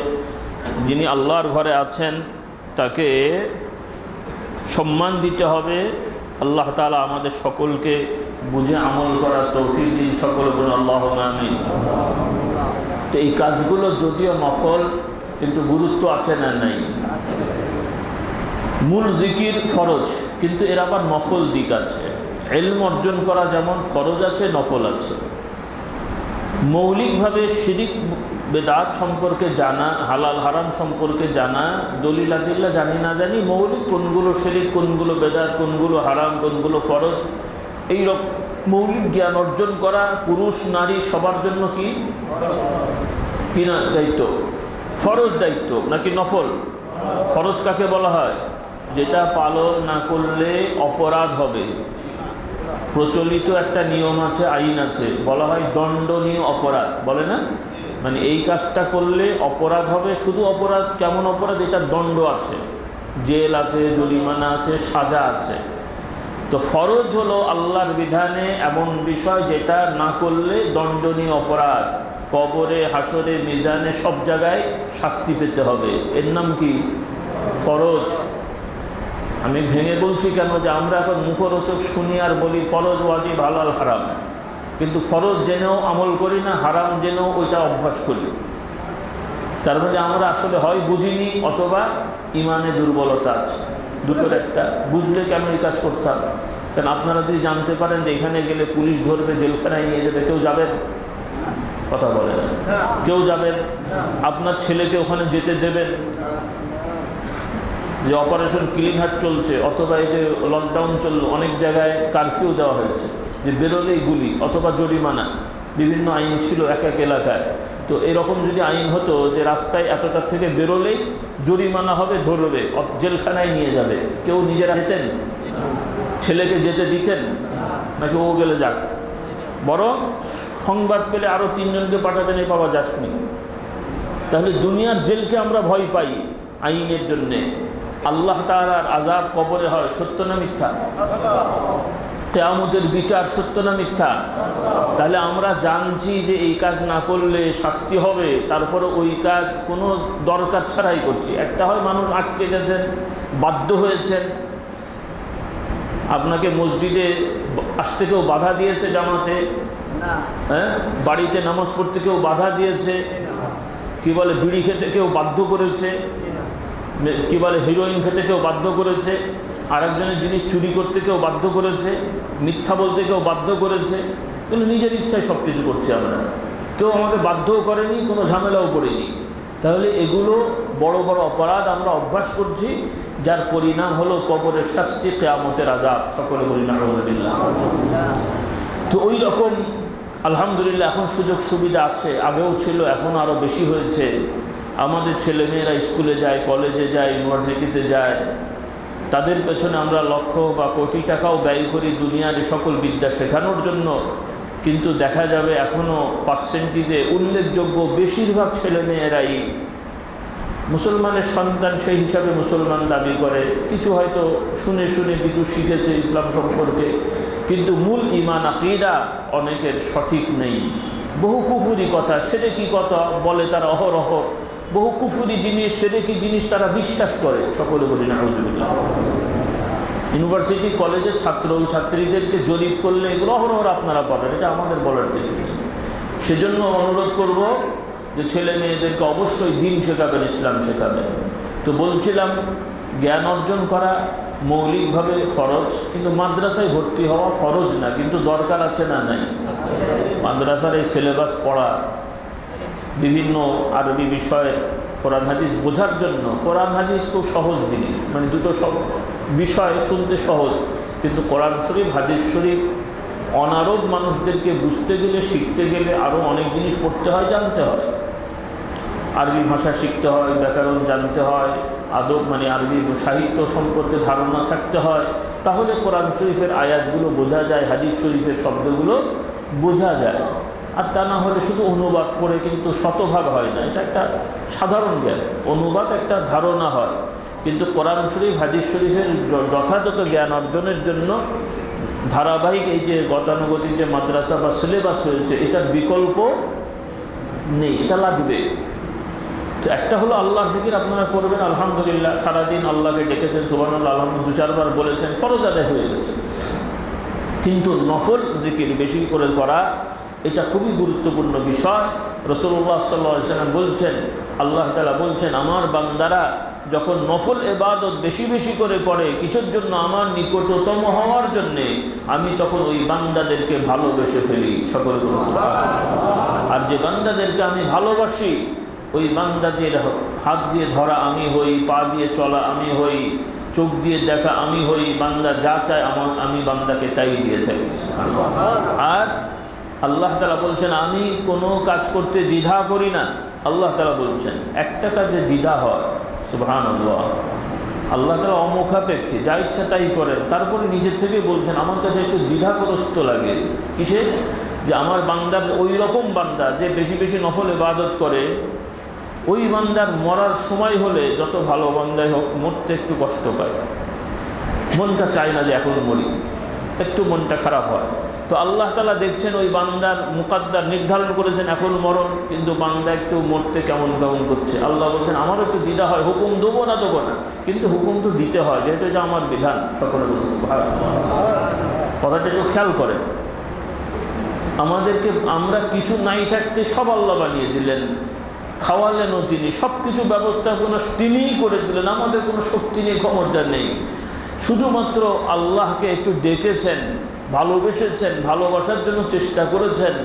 যিনি আল্লাহর ঘরে আছেন, তাকে সম্মান দিতে হবে। আল্লাহ তালা আমাদের সকলকে বুঝে আমল করার তৌফিক দিন সকলে বলুন আল্লাহ আমি তো এই কাজগুলো যদিও নফল, কিন্তু গুরুত্ব আছে না নাই? মূল জিকির ফরজ, কিন্তু এর আবার নফল দিক আছে। এলম অর্জন করা যেমন ফরজ আছে, নফল আছে। মৌলিকভাবে শিরিক, বেদাত সম্পর্কে জানা, হালাল হারাম সম্পর্কে জানা, দলিল আদিল্লা জানি না জানি, মৌলিক কোনগুলো শিরিক, কোনগুলো বেদাত, কোনগুলো হারাম, কোনগুলো ফরজ, এই রকম মৌলিক জ্ঞান অর্জন করা পুরুষ, নারী সবার জন্য কি? কিনা দায়িত্ব? ফরজ দায়িত্ব নাকি নফল? ফরজ কাকে বলা হয়? যেটা পালন না করলে অপরাধ হবে। প্রচলিত একটা নিয়ম আছে, আইন আছে। বলা হয় দণ্ডনীয় অপরাধ। বলে না? মানে এই কাজটা করলে অপরাধ হবে, শুধু অপরাধ, কেমন অপরাধ? এটার দণ্ড আছে। জেল আছে, জরিমানা আছে, সাজা আছে। তো ফরজ হলো আল্লাহর বিধানে এমন বিষয় যেটা না করলে দণ্ডনীয় অপরাধ। কবরে হাসরে মিজানে, সব জায়গায় শাস্তি পেতে হবে। এর নাম কি? ফরজ। আমি ভেঙে বলছি কেন যে আমরা এখন মুখরোচক শুনি আর বলি ফরজ ওয়াজিব হালাল হারাম। কিন্তু ফরজ জেনেও আমল করি না হারাম জেনেও ওইটা অভ্যাস করি। তার মানে আমরা আসলে হয় বুঝিনি অথবা ইমানে দুর্বলতা আছে। দুটোর একটা বুঝলে কেন এই কাজ করতাম কারণ আপনারা যদি জানতে পারেন যে এখানে গেলে পুলিশ ধরবে জেলখানায় নিয়ে যাবে কেউ যাবেন? কথা বলেন কেউ যাবেন? আপনার ছেলেকে ওখানে যেতে দেবেন? যে অপারেশন ক্লিন হাট চলছে, অথবা এই যে লকডাউন চলল, অনেক জায়গায় কারফিউ দেওয়া হয়েছে, যে বেরোলেই গুলি অথবা জরিমানা, বিভিন্ন আইন ছিল এক এক এলাকায়। তো এরকম যদি আইন হতো যে রাস্তায় এতটার থেকে বেরোলেই জরিমানা হবে, ধরবে জেলখানায় নিয়ে যাবে, কেউ নিজেরা যেতেন? ছেলেকে যেতে দিতেন? নাকি ও গেলে যাক? বরং সংবাদ পেলে আরও তিনজনকে পাঠাতেন এই পাওয়া যাসনি। তাহলে দুনিয়ার জেলকে আমরা ভয় পাই আইনের জন্যে। আল্লাহ তালার আজাব কবরে হয় সত্য না মিথ্যা? কেয়ামতের বিচার সত্য না মিথ্যা? তাহলে আমরা জানছি যে এই কাজ না করলে শাস্তি হবে তারপরে ওই কাজ কোনো দরকার ছাড়াই করছি। একটা হয় মানুষ আটকে গেছেন বাধ্য হয়েছেন। আপনাকে মসজিদে আসতে কেউ বাধা দিয়েছে জামাতে? হ্যাঁ? বাড়িতে নামাজ পড়তে কেউ বাধা দিয়েছে? কি বলে বিড়ি খেতে কেউ বাধ্য করেছে? কি বলে হিরোইন খেতে কেউ বাধ্য করেছে, আরেকজনের জিনিস চুরি করতে কেউ বাধ্য করেছে, মিথ্যা বলতে কেউ বাধ্য করেছে, কিন্তু নিজের ইচ্ছায় সব কিছু করছি আমরা। কেউ আমাকে বাধ্যও করেনি, কোনো ঝামেলাও করেনি। তাহলে এগুলো বড় বড় অপরাধ আমরা অভ্যাস করছি, যার পরিণাম হলো কবরের শাস্তি, কেয়ামতের আজাব সকলে বলি না তো ওই রকম, আলহামদুলিল্লাহ, এখন সুযোগ সুবিধা আছে। আগেও ছিল, এখন আরও বেশি হয়েছে। আমাদের ছেলেমেয়েরা স্কুলে যায়, কলেজে যায়, ইউনিভার্সিটিতে যায়, তাদের পেছনে আমরা লক্ষ বা কোটি টাকাও ব্যয় করি দুনিয়ার সকল বিদ্যা শেখানোর জন্য। কিন্তু দেখা যাবে এখনও পার্সেন্টেজে উল্লেখযোগ্য বেশিরভাগ ছেলেমেয়েরাই মুসলমানের সন্তান সেই হিসাবে মুসলমান দাবি করে। কিছু হয়তো শুনে শুনে কিছু শিখেছে ইসলাম সম্পর্কে, কিন্তু মূল ইমান আকিদা অনেকের সঠিক নেই। বহু কুফুরি কথা, সেটা কি কথা? বলে তারা অহরহ বহু কুফুরি জিনিস সেটা কি জিনিস তারা বিশ্বাস করে, সকলে বলি না হজুবিল্লাহ ইউনিভার্সিটি, কলেজের ছাত্র ছাত্রীদেরকে জরিপ করলে এগুলো অহরহ আপনারা পাবেন, এটা আমাদের বলার কিছু নেই। সেজন্য অনুরোধ করব যে ছেলে মেয়েদেরকে অবশ্যই দিন শেখাবেন, ইসলাম শেখাবেন। তো বলছিলাম, জ্ঞান অর্জন করা মৌলিকভাবে ফরজ, কিন্তু মাদ্রাসায় ভর্তি হওয়া ফরজ না, কিন্তু দরকার আছে না নাই? মাদ্রাসার এই সিলেবাস পড়া বিভিন্ন আরবি বিষয়ের কোরআন হাদিস বোঝার জন্য। কোরআন হাদিস খুব সহজ জিনিস। মানে দুটো সব বিষয় শুনতে সহজ। কিন্তু কোরআন শরীফ, হাদিস শরীফ অনারব মানুষদেরকে বুঝতে গেলে, শিখতে গেলে আরও অনেক জিনিস পড়তে হয়, জানতে হয়। আরবি ভাষা শিখতে হয়, ব্যাকরণ জানতে হয়, আদব মানে আরবি সাহিত্য সম্পর্কে ধারণা থাকতে হয়। তাহলে কোরআন শরীফের আয়াতগুলো বোঝা যায়, হাদিস শরীফের শব্দগুলো বোঝা যায়। আর তা না হলে শুধু অনুবাদ করে কিন্তু শতভাগ হয় না। এটা একটা সাধারণ জ্ঞান। অনুবাদ একটা ধারণা হয়। কিন্তু কোরআন শরীফ, হাদিস শরীফের যথাযথ জ্ঞান অর্জনের জন্য ধারাবাহিক এই যে গতানুগতিক যে মাদ্রাসা বা সিলেবাস হয়েছে এটার বিকল্প নেই, এটা লাগবে। তো একটা হলো আল্লাহ জিকির আপনারা করবেন আলহামদুলিল্লাহ, সারাদিন আল্লাহকে ডেকেছেন সুবান আল্লাহ আলহামদ দু চারবার বলেছেন, ফরজ আদায় হয়ে গেছে। কিন্তু নফল জিকির বেশি করে করা এটা খুবই গুরুত্বপূর্ণ বিষয়। রসুল্লাহ সাল্লাম বলছেন, আল্লাহ তালা বলছেন, আমার বান্দারা যখন নফল এবাদত বেশি বেশি করে করে কিছুর জন্য আমার নিকটতম হওয়ার জন্যে, আমি তখন ওই বান্দাদেরকে ভালোবেসে ফেলি। সকল আর যে বান্দাদেরকে আমি ভালোবাসি, ওই বান্দাদের হাত দিয়ে ধরা আমি হই, পা দিয়ে চলা আমি হই, চোখ দিয়ে দেখা আমি হই, বান্দা যা চায় আমার, আমি বান্দাকে তাই দিয়ে থাকি আর আল্লাহ তালা বলছেন, আমি কোনো কাজ করতে দ্বিধা করি না। আল্লাহ তালা বলছেন, একটা কাজে দ্বিধা হয়। সুবহান আল্লাহ তালা অমুখাপেক্ষী, যা ইচ্ছা তাই করেন। তারপরে নিজের থেকে বলছেন, আমার কাছে একটু দ্বিধাগ্রস্ত লাগে। কিসে? যে আমার বান্দার ওই রকম বান্দা যে বেশি বেশি নফল ইবাদত করে, ওই বান্দার মরার সময় হলে যত ভালো বান্দাই হোক, মরতে একটু কষ্ট পায়। মনটা চায় না যে এখন মরি। একটু মনটা খারাপ হয়। তো আল্লাহ তালা দেখছেন ওই বান্দার মুকাদ্দার নির্ধারণ করেছেন, এখন মরণ। কিন্তু বান্দা একটু মরতে কেমন কেমন করছে? আল্লাহ বলছেন, আমারও একটু দ্বিধা হয়, হুকুম দেবো না দেবো না। কিন্তু হুকুম তো দিতে হয়, যেহেতু এটা আমার বিধান। সকলে বলছে কথাটা একটু খেয়াল করেন। আমাদেরকে আমরা কিছু নাই থাকতে সব আল্লাহ বানিয়ে দিলেন। খাওয়ালেনও তিনি সব কিছু ব্যবস্থাপনা তিনিই করে দিলেন, আমাদের কোনো শক্তি নেই, ক্ষমতা নেই। শুধুমাত্র আল্লাহকে একটু ডেকেছেন ভালোবেসেছেন, ভালোবাসার জন্য চেষ্টা করেছেন,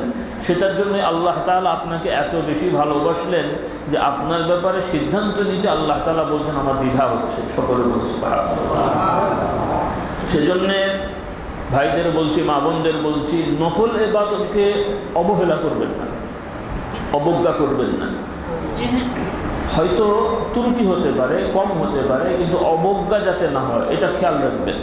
সেটার জন্য আল্লাহ তাআলা আপনাকে এত বেশি ভালোবাসলেন যে আপনার ব্যাপারে সিদ্ধান্ত নিতে আল্লাহ তালা বলছেন, আমার দ্বিধা হচ্ছে। সকলে বলছে সেজন্যে ভাইদের বলছি, মা বোনদের বলছি, নফল এবাদতকে অবহেলা করবেন না, অবজ্ঞা করবেন না। হয়তো ত্রুটি হতে পারে, কম হতে পারে, কিন্তু অবজ্ঞা যাতে না হয়, এটা খেয়াল রাখবেন।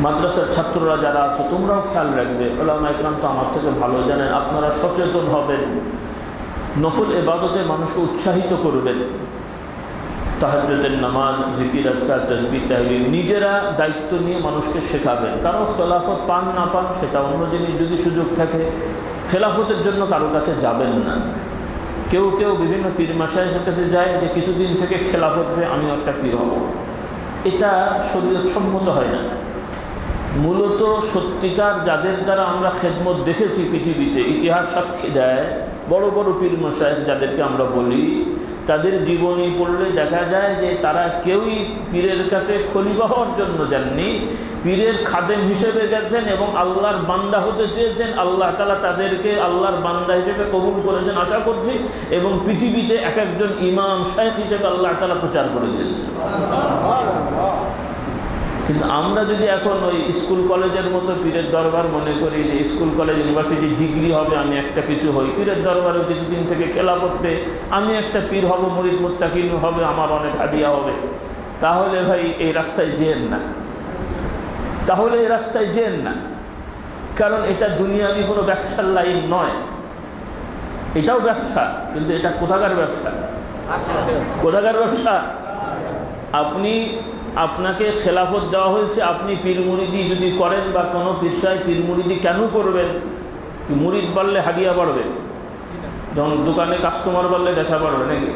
মাদ্রাসার ছাত্ররা যারা আছো, তোমরাও খেয়াল রাখবে ওলামা ইকরাম তো আমার থেকে ভালো জানেন, আপনারা সচেতন হবেন। নফল এবাদতে মানুষকে উৎসাহিত করবেন। তাহাজ্জুদের নামাজ, জিকির, আজকার তসবি তাহলিল, নিজেরা দায়িত্ব নিয়ে মানুষকে শেখাবেন। কারও খেলাফত পান না পান, সেটা অন্য জিনিস যদি সুযোগ থাকে, খেলাফতের জন্য কারও কাছে যাবেন না। কেউ কেউ বিভিন্ন পীর মাসাইয়ের কাছে যায় যে, কিছুদিন থেকে খেলাফত আমিও একটা পীর হব। এটা শরীয়ত সম্মত হয় না। মূলত সত্যিকার যাদের দ্বারা আমরা খেদমত দেখেছি পৃথিবীতে, ইতিহাস সাক্ষী দেয়, বড় বড় পীর মশাইক যাদেরকে আমরা বলি, তাদের জীবনী পড়লে দেখা যায় যে তারা কেউই পীরের কাছে খলিফা হওয়ার জন্য যাননি। পীরের খাদেম হিসেবে গেছেন এবং আল্লাহর বান্দা হতে চেয়েছেন। আল্লাহ তালা তাদেরকে আল্লাহর বান্দা হিসেবে কবুল করেছেন আশা করছি এবং পৃথিবীতে এক একজন ইমাম শেখ হিসেবে আল্লাহ তালা প্রচার করে দিয়েছেন। কিন্তু আমরা যদি এখন ওই স্কুল কলেজের মতো পীরের দরবার মনে করি যে স্কুল কলেজ ইউনিভার্সিটি ডিগ্রি হবে, আমি একটা কিছু হই। পীরের দরবারেও কিছুদিন থেকে খেলা করতে আমি একটা পীর হব, মরিদ মুত্তাকিন হবে, আমার অনেক হাদিয়া হবে। তাহলে ভাই, এই রাস্তায় যেন না। তাহলে এই রাস্তায় যেন না। কারণ এটা দুনিয়াবি কোনো ব্যবসার লাইন নয়। এটাও ব্যবসা, কিন্তু এটা কোথাকার ব্যবসা? কোথাকার ব্যবসা? আপনি আপনাকে খেলাফত দেওয়া হয়েছে, আপনি পীর মুরিদি যদি করেন বা কোনো পীরসায় পীর মুরিদি কেন করবেন? মুরিদ বাড়লে হাদিয়া বাড়বে। যেমন দোকানে কাস্টমার বাড়লে বেচা বাড়বে নাকি?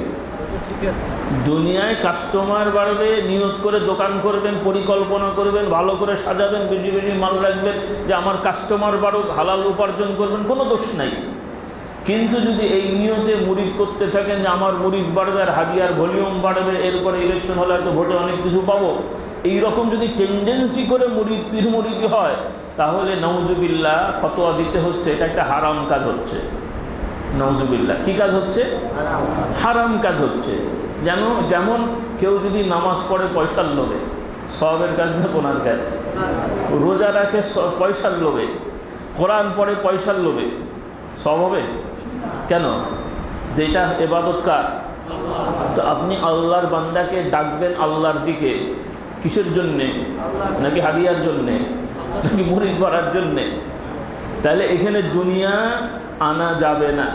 দুনিয়ায় কাস্টমার বাড়বে, নিয়ত করে দোকান করবেন, পরিকল্পনা করবেন, ভালো করে সাজাবেন, বেশি বেশি মাল রাখবেন, যে আমার কাস্টমার বাড়ুক, হালাল উপার্জন করবেন, কোনো দোষ নাই। কিন্তু যদি এই নিয়তে মুরিদ করতে থাকেন যে আমার মুরিদ বাড়বে আর হাদিয়ার ভলিউম বাড়বে এরপরে ইলেকশন হলে হয়তো ভোটে অনেক কিছু পাবো। এই রকম যদি টেন্ডেন্সি করে মুরিদ পীর মুরিদি হয় তাহলে নওজুবিল্লা ফতোয়া দিতে হচ্ছে। এটা একটা হারাম কাজ হচ্ছে। নওজুবিল্লা কি কাজ হচ্ছে? হারাম কাজ। হচ্ছে। যেন যেমন কেউ যদি নামাজ পড়ে পয়সার লোভে সবের কাজ না কোনার কাজ? রোজা রাখে পয়সার লোভে। কোরআন পড়ে পয়সার লোভে। সব হবে? কেন? যেটা এবাদত কার? তো আপনি আল্লাহর বান্দাকে ডাকবেন আল্লাহর দিকে। কিসের জন্যে? নাকি হাদিয়ার জন্যে? নাকি মুড়ি করার জন্যে? তাহলে এখানে দুনিয়া আনা যাবে না।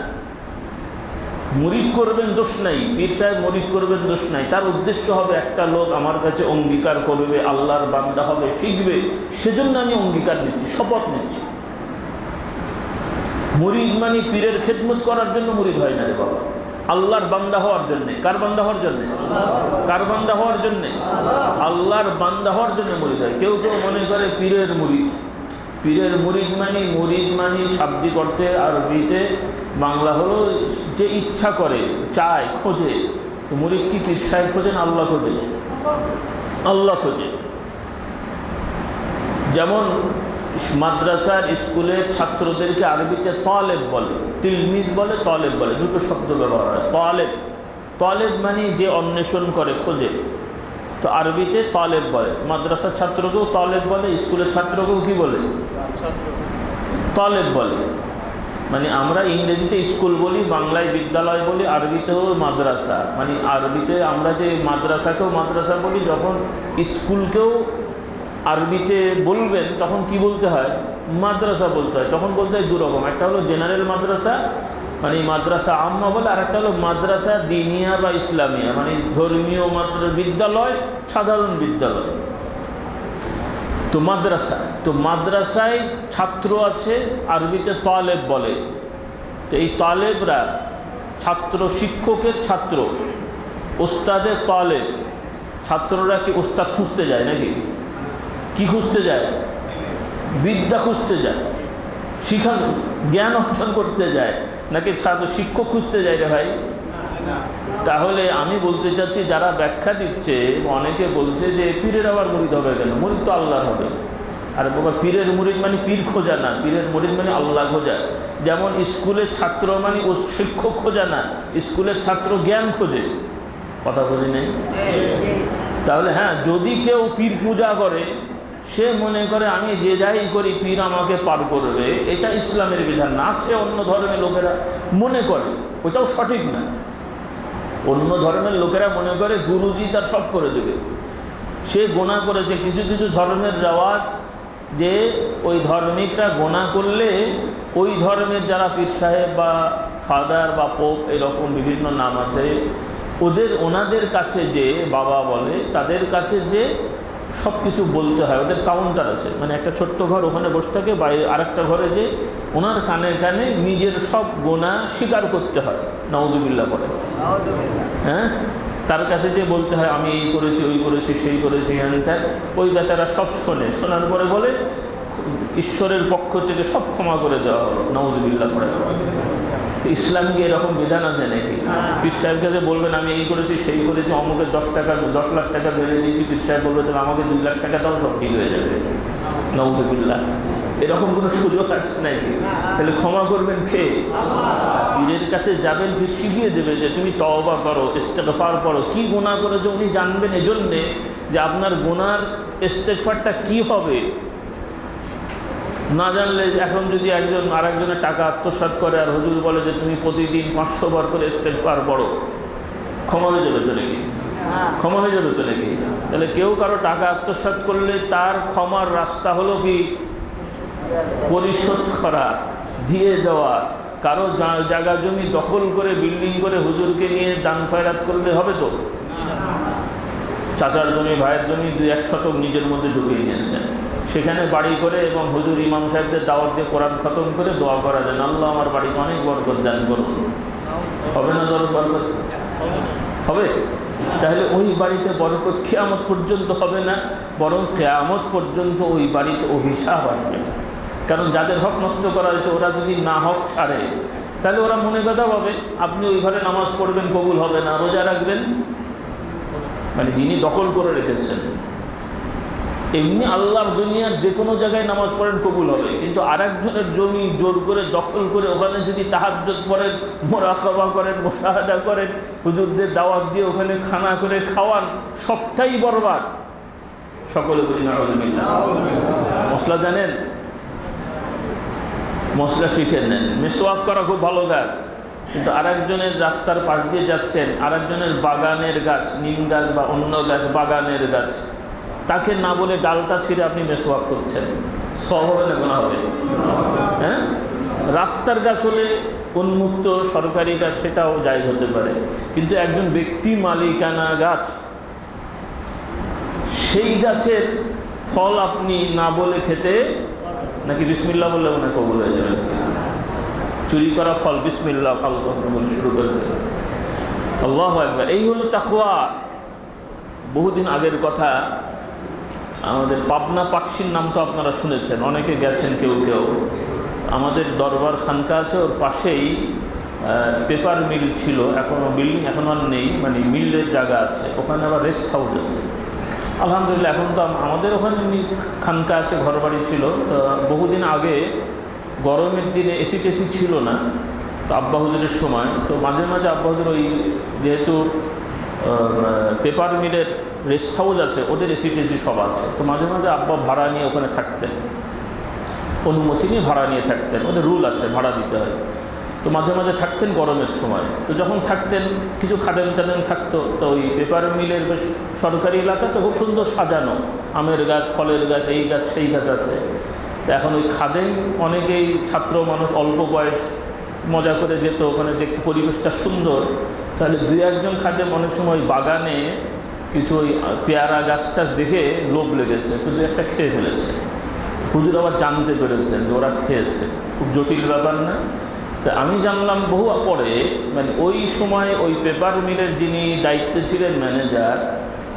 মুরিদ করবেন দোষ নাই। পীর সাহেব মরিদ করবেন দোষ নাই। তার উদ্দেশ্য হবে একটা লোক আমার কাছে অঙ্গীকার করবে, আল্লাহর বান্দা হবে, শিখবে। সেজন্য আমি অঙ্গীকার নিচ্ছি, শপথ নিচ্ছি। মুরিদ মানে পীরের খেদমত করার জন্য মুরিদ হয় না রে বাবা। আল্লাহর বান্দা হওয়ার জন্যে। কার বান্দা হওয়ার জন্যে? কার বান্দা হওয়ার জন্যে? আল্লাহর বান্দা হওয়ার জন্য মুরিদ হয়। কেউ কেউ মনে করে পীরের মুরিদ। পীরের মুরিদ মানে মুরিদ মানে শাব্দিক অর্থে আরবিতে বাংলা হলো যে ইচ্ছা করে, চায়, খোঁজে। মুরিদ কি পীর সাহেব খোঁজেন আল্লাহ খোঁজে? আল্লাহ খোঁজে। যেমন মাদ্রাসার স্কুলের ছাত্রদেরকে আরবিতে তলেব বলে, তিলমিজ বলে, তলেব বলে, দুটো শব্দ ব্যবহার হয়, তলেব। তলেব মানে যে অন্বেষণ করে, খোঁজে। তো আরবিতে তলেব বলে, মাদ্রাসার ছাত্রকেও তলেব বলে, স্কুলের ছাত্রকেও কি বলে? তলেব বলে। মানে আমরা ইংরেজিতে স্কুল বলি, বাংলায় বিদ্যালয় বলি, আরবিতেও মাদ্রাসা। মানে আরবিতে আমরা যে মাদ্রাসাকেও মাদ্রাসা বলি, যখন স্কুলকেও আরবিতে বলবেন, তখন কি বলতে হয়? মাদ্রাসা বলতে হয়। তখন বলতে হয় দুরকম। একটা হলো জেনারেল মাদ্রাসা মানে মাদ্রাসা আম্মা বলে, আর একটা হলো মাদ্রাসা দিনিয়া বা ইসলামিয়া মানে ধর্মীয় মাদ্র, বিদ্যালয়, সাধারণ বিদ্যালয়। তো মাদ্রাসা, তো মাদ্রাসায় ছাত্র আছে, আরবিতে তলেব বলে। তো এই তালেবরা ছাত্র শিক্ষকের ছাত্র ওস্তাদের তলেব। ছাত্ররা কি ওস্তাদ খুঁজতে যায় নাকি? খুঁজতে যায়? বিদ্যা খুঁজতে যায়। শিক্ষা জ্ঞান অর্জন করতে যায়। নাকি ছাত্র শিক্ষক খুঁজতে যায় রে ভাই? তাহলে আমি বলতে চাচ্ছি, যারা ব্যাখ্যা দিচ্ছে, অনেকে বলছে যে পীরের আবার মুরিদ হবে কেন? মুরিদ তো আল্লাহ হবে। আর বাবা, পীরের মুরিদ মানে পীর খোঁজা না। পীরের মুরিদ মানে আল্লাহ খোঁজা। যেমন স্কুলের ছাত্র মানে ও শিক্ষক খোঁজা না স্কুলের ছাত্র জ্ঞান খোঁজে। কথা বুঝি নেই? তাহলে হ্যাঁ যদি কেউ পীর পূজা করে সে মনে করে, আমি যে যাই করি, পীর আমাকে পার করবে। এটা ইসলামের বিধান। না আছে অন্য ধর্মের লোকেরা মনে করে, ওটাও সঠিক না। অন্য ধর্মের লোকেরা মনে করে গুরুজি তার সব করে দেবে। সে গোনা করেছে। কিছু কিছু ধর্মের রেওয়াজ যে ওই ধর্মিকরা গোনা করলে ওই ধর্মের যারা পীর সাহেব বা ফাদার বা পোপ এরকম বিভিন্ন নাম আছে, ওদের ওনাদের কাছে যে বাবা বলে, তাদের কাছে যে সব কিছু বলতে হয়, ওদের কাউন্টার আছে। মানে একটা ছোট্ট ঘর, ওখানে বসে থাকে, বাইরে আরেকটা ঘরে যে ওনার কানে কানে নিজের সব গোনা স্বীকার করতে হয় নওজুবিল্লা করে হ্যাঁ? তার কাছে যে বলতে হয়, আমি এই করেছি, ওই করেছি, সেই করেছি, হ্যান ত্যান, ওই বেচারা সব শোনে। শোনার পরে বলে, ঈশ্বরের পক্ষ থেকে সব ক্ষমা করে দেওয়া হলো নওজুবিল্লা করে ইসলামিক এরকম বিধান আছে নাকি? পীর সাহেব কাছে বলবেন আমি এই করেছি সেই করেছি অমুকের দশ টাকা দশ লাখ টাকা বেড়ে দিয়েছি। পীর সাহেব বলবে তাহলে আমাকে দুই লাখ টাকা দাও সব ঠিক হয়ে যাবে। নওজুবিল্লা এরকম কোনো সুযোগ আছে নাকি? তাহলে ক্ষমা করবেন খেয়ে পীরের কাছে যাবেন পীর শিখিয়ে দেবে যে তুমি তওবা করো ইস্তেকফার করো কি গুণা করেছ উনি জানবেন এজন্যে যে আপনার গুনার ইস্তেকফারটা কি হবে? না জানলে এখন যদি একজন আরেকজনের টাকা আত্মসাৎ করে আর হুজুর বলে যে তুমি প্রতিদিন পাঁচশো বার করে ইস্তেকফার পড়ো ক্ষমা হয়ে যাবে তো নাকি? ক্ষমা হয়ে যাবে তো নাকি? তাহলে কেউ কারও টাকা আত্মসাৎ করলে তার ক্ষমার রাস্তা হলো কি? পরিশোধ করা দিয়ে দেওয়া। কারও জায়গা জমি দখল করে বিল্ডিং করে হুজুরকে নিয়ে দান খয়রাত করলে হবে তো? চাচার জমি ভাইয়ের জমি দুই এক শতক নিজের মধ্যে ঢুকিয়ে নিয়েছেন। সেখানে বাড়ি করে এবং হুজুর ইমাম সাহেবদের দাওয়াত দিয়ে কোরআন খতম করে দোয়া করা যায় আল্লাহ আমার বাড়িতে অনেক বরকত দান করুন। হবে না ধরো বরকত? হবে। তাহলে ওই বাড়িতে বরকত কেয়ামত পর্যন্ত হবে না, বরং কেয়ামত পর্যন্ত ওই বাড়িতে অভিশাপ আসবে। কারণ যাদের হক নষ্ট করা হয়েছে, ওরা যদি না হক ছাড়ে, তাহলে ওরা মনে কথা পাবে আপনি ওই ঘরে নামাজ পড়বেন, কবুল হবে না, রোজা রাখবেন। মানে যিনি দখল করে রেখেছেন। এমনি আল্লাহর দুনিয়ার যে কোনো জায়গায় নামাজ পড়েন কবুল হবে। কিন্তু আরেকজনের জমি জোর করে দখল করে ওখানে যদি তাহাজ্জত পড়েন, মোরাকাবা করেন, মোশাহাদা করেন, হুজুরদের দাওয়াত দিয়ে ওখানে খানা করে খাওয়ান সবটাই বরবাদ। সকলে বলি না মশলা জানেন? মশলা শিখে নেন। মেসোয়াক করা খুব ভালো গাছ কিন্তু আরেকজনের রাস্তার পাশ দিয়ে যাচ্ছেন, আরেকজনের বাগানের গাছ, নিম গাছ বা অন্য গাছ, বাগানের গাছ। তাকে না বলে ডালটা ছিঁড়ে আপনি মেসোয়াক করছেন। সব হবে না কোনো হবে। হ্যাঁ? রাস্তার গাছ হলে উন্মুক্ত সরকারি গাছ, সেটাও জায়জ হতে পারে। কিন্তু একজন ব্যক্তি মালিকানা গাছ, সেই গাছের ফল আপনি না বলে খেতে নাকি বিসমিল্লা বললে মনে কবুল হয়ে যাবে? চুরি করা ফল বিসমিল্লা আল্লাহ বলে শুরু করে দেবে। আল্লাহ একবার এই হলো তাকুয়া বহুদিন আগের কথা। আমাদের পাবনা পাকশির নাম তো আপনারা শুনেছেন, অনেকে গেছেন কেউ কেউ। আমাদের দরবার খানকা আছে, ওর পাশেই পেপার মিল ছিল এখনও বিল্ডিং এখন আর নেই মানে মিলের জায়গা আছে, ওখানে আবার রেস্ট হাউস আছে। আলহামদুলিল্লাহ, এখন তো আমাদের ওখানে খানকা আছে, ঘরবাড়ি ছিল, তো বহুদিন আগে গরমের দিনে এসি টেসি ছিল না, তো আব্বা হুজুরের সময়, তো মাঝে মাঝে আব্বা হুজুর ওই যেহেতু পেপার মিলের রেস্ট হাউস আছে, ওদের এসি টেসি সব আছে। তো মাঝে মাঝে আব্বা ভাড়া নিয়ে ওখানে থাকতেন। অনুমতি নিয়ে ভাড়া নিয়ে থাকতেন। ওদের রুল আছে, ভাড়া দিতে হয়। তো মাঝে মাঝে থাকতেন গরমের সময়। তো যখন থাকতেন, কিছু খাদেন টাদেন থাকতো, তো ওই পেপার মিলের বেশ সরকারি এলাকা তো খুব সুন্দর সাজানো। আমের গাছ, ফলের গাছ, এই গাছ, সেই গাছ আছে। তো এখন ওই খাদেন অনেকেই ছাত্র মানুষ, অল্প বয়স, মজা করে যেত। ওখানে দেখতে পরিবেশটা সুন্দর। তাহলে দুই একজন খাদেম অনেক সময় বাগানে কিছু ওই পেয়ারা গাছ টাছ দেখে লোভ লেগেছে, তো দু একটা খেয়ে ফেলেছে। হুজুর আবার জানতে পেরেছেন যে ওরা খেয়েছে। খুব জটিল ব্যাপার না। তা আমি জানলাম বহু পরে মানে ওই সময় ওই পেপার মিলের যিনি দায়িত্বে ছিলেন ম্যানেজার,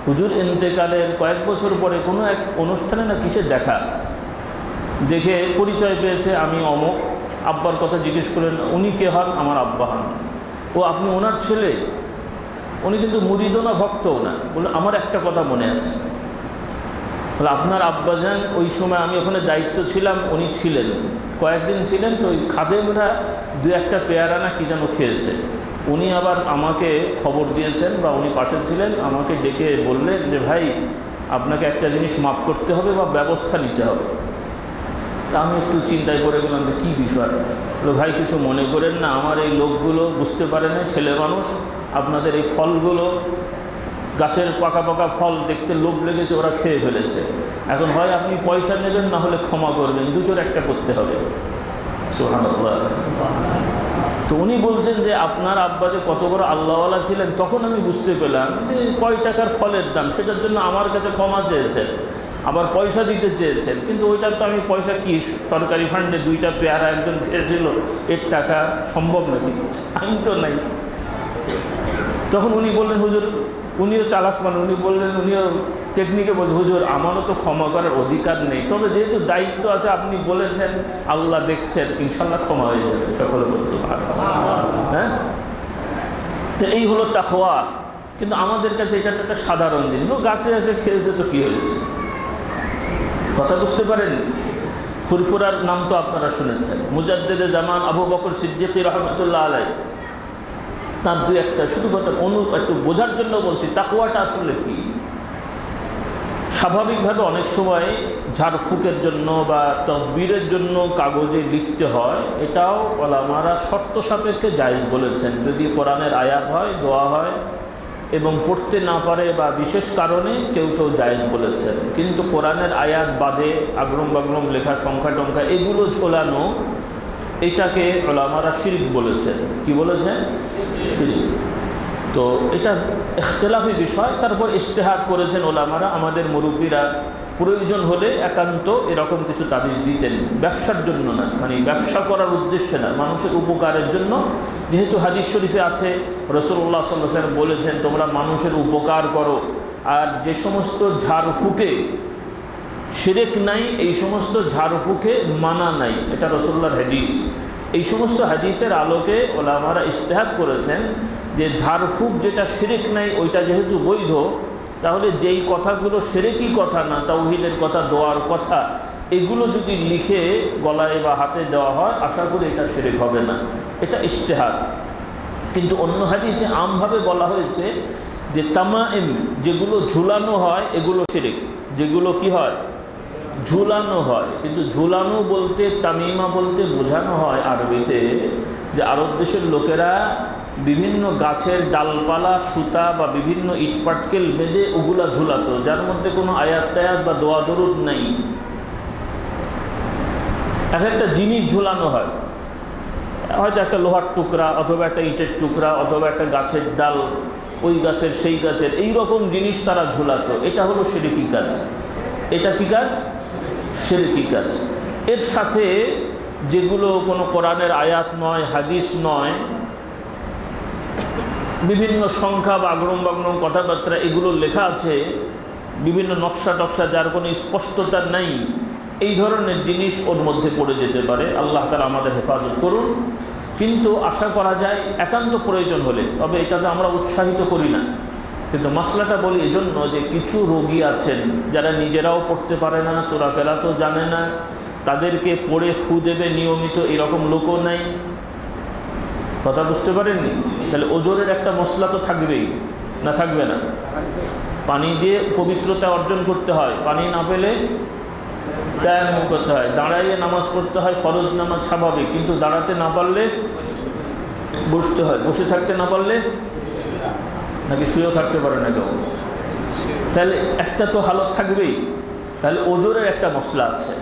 হুজুর ইন্তেকালের কয়েক বছর পরে কোনো এক অনুষ্ঠানে না কিসের দেখা? দেখে পরিচয় পেয়েছে আমি অমক। আব্বার কথা জিজ্ঞেস করলেন, উনি কে হন? আমার আব্বা হন। ও আপনি ওনার ছেলে? উনি কিন্তু মুরিদও না, ভক্তও না। বলে আমার একটা কথা মনে আছে। তাহলে আপনার আব্বাজান ওই সময় আমি ওখানে দায়িত্ব ছিলাম, উনি ছিলেন। কয়েকদিন ছিলেন তো ওই খাদেমরা দু একটা পেয়ারা না কি যেন খেয়েছে। উনি আবার আমাকে খবর দিয়েছেন বা উনি পাশে ছিলেন, আমাকে ডেকে বললেন যে, ভাই, আপনাকে একটা জিনিস মাফ করতে হবে বা ব্যবস্থা নিতে হবে। তা আমি একটু চিন্তায় করে গেলাম যে কী বিষয়। বলে, ভাই, কিছু মনে করেন না, আমার এই লোকগুলো বুঝতে পারে না, ছেলে মানুষ, আপনাদের এই ফলগুলো, গাছের পাকা পাকা ফল দেখতে লোভ লেগেছে, ওরা খেয়ে ফেলেছে। এখন হয় আপনি পয়সা নেবেন, না হলে ক্ষমা করবেন, দুটোর একটা করতে হবে। তো উনি বলছেন যে, আপনার আব্বা যে কত বড় আল্লাহওয়ালা ছিলেন, তখন আমি বুঝতে পেলাম যে কয় টাকার ফলের দাম, সেটার জন্য আমার কাছে ক্ষমা চেয়েছেন। আবার পয়সা দিতে চেয়েছেন, কিন্তু ওইটা তো আমি পয়সা কি? সরকারি ফান্ডে দুইটা পেয়ারা একজন খেয়েছিল, এর টাকা সম্ভব নাকি? আমি তো নাই। তখন উনি বললেন, হুজুর, উনিও চালাক মানে। উনি বললেন, উনিও টেকনিকে বলছে, হুজুর, আমারও তো ক্ষমা করার অধিকার নেই। তবে যেহেতু দায়িত্ব আছে, আপনি বলেছেন, আল্লাহ দেখছেন ইনশাল্লাহ ক্ষমা হয়ে যাবে। সকলে বলছে হ্যাঁ? তো এই হলো তাকওয়া। কিন্তু আমাদের কাছে এটা একটা সাধারণ জিনিস। ও গাছে এসে খেয়েছে তো কী হয়েছে? কথা বুঝতে পারেন? ফুরফুরার নাম তো আপনারা শুনেছেন। মুজাদ্দেদে জামান আবু বকর সিদ্দিকী রহমতুল্লাহ আলাই তার দু একটা, শুধু কথা অনু, একটু বোঝার জন্য বলছি তাকুয়াটা আসলে কি? স্বাভাবিকভাবে অনেক সময় ঝাড়ফুঁকের জন্য বা তদবিরের জন্য কাগজে লিখতে হয়, এটাও ওলামারা শর্ত সাপেক্ষে জায়েজ বলেছেন। যদি কোরআনের আয়াত হয়, দোয়া হয় এবং পড়তে না পারে বা বিশেষ কারণে কেউ কেউ জায়েজ বলেছেন। কিন্তু কোরআনের আয়াত বাদে আগ্রম বাগ্রম লেখা, সংখ্যা টঙ্কা এগুলো ঝোলানো, এটাকে ওলামারা শিরিক বলেছেন। কি বলেছেন? শিরিক। তো এটা এখতলাফি বিষয়। তারপর ইশতেহাত করেছেন ওলামারা। আমাদের মুরব্বীরা প্রয়োজন হলে একান্ত এরকম কিছু তাবিজ দিতেন। ব্যবসার জন্য না মানে ব্যবসা করার উদ্দেশ্যে না, মানুষের উপকারের জন্য। যেহেতু হাদিস শরীফে আছে রসুল্লাহ সাল্লাম বলেছেন, তোমরা মানুষের উপকার করো, আর যে সমস্ত ঝাড়ফুঁকে সেরেক নাই, এই সমস্ত ঝাড়ফুঁকে মানা নাই। এটা রসুল্লাহর হাদিস। এই সমস্ত হাদিসের আলোকে ওলামারা ইশতেহাত করেছেন যে ঝাড়ফুঁক যেটা সেরেক নাই, ওইটা যেহেতু বৈধ তাহলে যেই কথাগুলো সেরেকই কথা না? তাওহিদের কথা, দোয়ার কথা, এগুলো যদি লিখে গলায় বা হাতে দেওয়া হয়, আশা করি এটা সেরেক হবে না। এটা ইশতেহাত কিন্তু অন্য হাদিসে আমভাবে বলা হয়েছে যে তামা এম যেগুলো ঝুলানো হয়, এগুলো সেরেক যেগুলো কি হয়? ঝুলানো হয়। কিন্তু ঝুলানো বলতে, তামিমা বলতে বোঝানো হয় আরবিতে যে আরব দেশের লোকেরা বিভিন্ন গাছের ডালপালা, সুতা বা বিভিন্ন ইটপাটকেল বেঁধে ওগুলা ঝুলাতো, যার মধ্যে কোনো আয়াত টায়াত বা দোয়া দরুদ নেই। এক একটা জিনিস ঝুলানো হয়। হয়তো একটা লোহার টুকরা অথবা একটা ইটের টুকরা অথবা একটা গাছের ডাল, ওই গাছের সেই গাছের, এই রকম জিনিস তারা ঝুলাতো। এটা হলো সেরেকি কাজ। এটা কি কাজ? সেরেকি কাজ। এর সাথে যেগুলো কোনো কোরআনের আয়াত নয়, হাদিস নয় বিভিন্ন সংখ্যা বা আগ্রম বাগ্রম কথাবার্তা, এগুলো লেখা আছে। বিভিন্ন নকশা টকশা, যার কোনো স্পষ্টতা নেই। এই ধরনের জিনিস ওর মধ্যে পড়ে যেতে পারে। আল্লাহ তালা আমাদের হেফাজত করুন। কিন্তু আশা করা যায়, একান্ত প্রয়োজন হলে, তবে এটাতে আমরা উৎসাহিত করি না। কিন্তু মশলাটা বলি এজন্য যে কিছু রোগী আছেন, যারা নিজেরাও পড়তে পারে না সুরাকেরা তো জানে না, তাদেরকে পড়ে ফু দেবে নিয়মিত, এরকম লোকও নাই। কথা বুঝতে পারেননি? তাহলে ওজোরের একটা মশলা তো থাকবেই, না থাকবে না? পানি দিয়ে পবিত্রতা অর্জন করতে হয়। পানি না পেলে তায়াম্মুম করতে হয়। দাঁড়াইয়ে নামাজ পড়তে হয়, ফরজ নামাজ স্বাভাবিক, কিন্তু দাঁড়াতে না পারলে বসতে হয়। বসে থাকতে না পারলে নাকি শুয়েও থাকতে পারে না কেউ? তাহলে একটা তো হালত থাকবেই। তাহলে ওজোরের একটা মশলা আছে।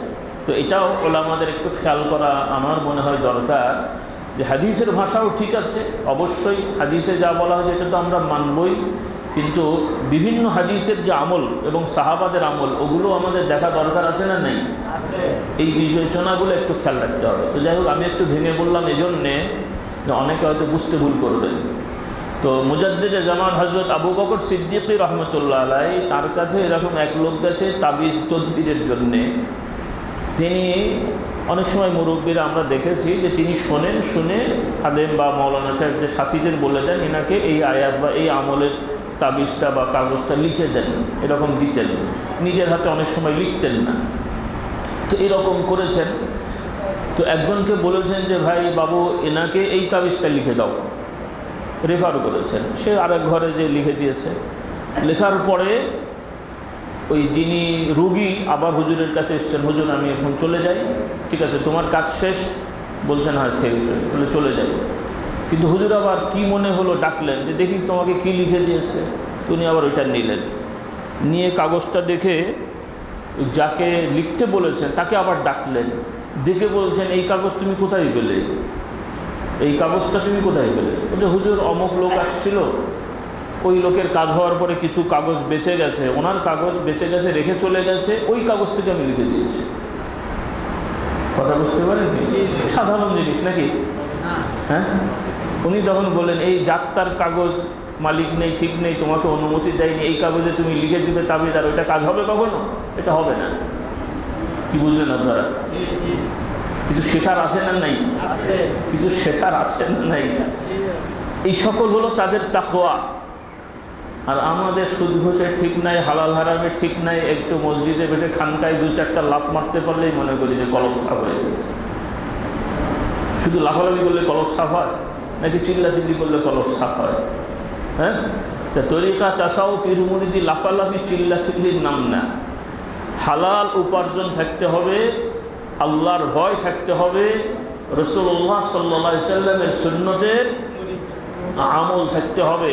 তো এটাও ওলা আমাদের একটু খেয়াল করা আমার মনে হয় দরকার। যে হাদিসের ভাষাও ঠিক আছে অবশ্যই হাদিসে যা বলা হয়েছে এটা তো আমরা মানবই কিন্তু বিভিন্ন হাদিসের যে আমল এবং সাহাবাদের আমল ওগুলো আমাদের দেখা দরকার আছে না নেই? এই বিবেচনাগুলো একটু খেয়াল রাখতে হবে। তো যাই হোক আমি একটু ভেঙে বললাম এজন্যে যে অনেকে হয়তো বুঝতে ভুল করবেন। তো মুজাদ্দিদে জামান হজরত আবু বকর সিদ্দিকী রহমতুল্লাহ আলাই তার কাছে এরকম এক লোক গেছে তাবিজ তদবিরের জন্যে। তিনি অনেক সময় মুরব্বীরা আমরা দেখেছি যে তিনি শোনেন, শুনে আলেম বা মৌলানা সাহেব যে সাথীদের বলে দেন, এনাকে এই আয়াত বা এই আমলের তাবিজটা বা কাগজটা লিখে দেন, এরকম দিতেন। নিজের হাতে অনেক সময় লিখতেন না। তো এরকম করেছেন। তো একজনকে বলেছেন যে, ভাই বাবু, এনাকে এই তাবিজটা লিখে দাও। রেফার করেছেন। সে আরেক ঘরে যে লিখে দিয়েছে। লেখার পরে ওই যিনি রুগী আবার হুজুরের কাছে এসছেন, হুজুর, আমি এখন চলে যাই, ঠিক আছে, তোমার কাজ শেষ। বলছেন হ্যাঁ ঠিক আছে, তাহলে চলে যাই। কিন্তু হুজুর আবার কি মনে হলো ডাকলেন যে, দেখি তোমাকে কি লিখে দিয়েছে? তুমি আবার ওইটা নিলেন। নিয়ে কাগজটা দেখে যাকে লিখতে বলেছেন, তাকে আবার ডাকলেন। দেখে বলছেন, এই কাগজ তুমি কোথায় পেলে? এই কাগজটা তুমি কোথায় পেলে? বলছে, হুজুর, অমুক লোক আসছিল ওই লোকের কাজ হওয়ার পরে কিছু কাগজ বেঁচে গেছে ওনার কাগজ বেঁচে গেছে রেখে চলে গেছে ওই কাগজ থেকে আমি লিখে দিয়েছি। কথা বুঝতে পারেন সাধারণ জিনিস নাকি? হ্যাঁ? উনি তখন বললেন এই যাত্রার কাগজ মালিক নেই ঠিক নেই তোমাকে অনুমতি দেয়নি এই কাগজে তুমি লিখে দিবে তাবিজ আর ওইটা কাজ হবে কখনো? এটা হবে না। কি বুঝলেন আপনারা? কিছু শেখার আছে না নাই? কিছু শেখার আছে না নাই? এই সকল হলো তাদের তাকোয়া আর আমাদের সুদ ঘুষে ঠিক নাই, হালাল হারামে ঠিক নাই, একটু মসজিদে বসে খানকায় দু চারটা লাভ মারতে পারলেই মনে করি যে কলম সাফ হয়ে গেছে। শুধু লাফালাফি করলে কলম সাফ হয়, নাকি চিল্লা চিল্লি করলে কলম সাফ হয়? হ্যাঁ? তা তরিকা চাষাও পিরুমুড়িদি লাফালাফি চিল্লা চিল্লির নাম না। হালাল উপার্জন থাকতে হবে, আল্লাহর ভয় থাকতে হবে রসুল্লাহ সাল্লা সাল্লামের সুন্নতের আমল থাকতে হবে।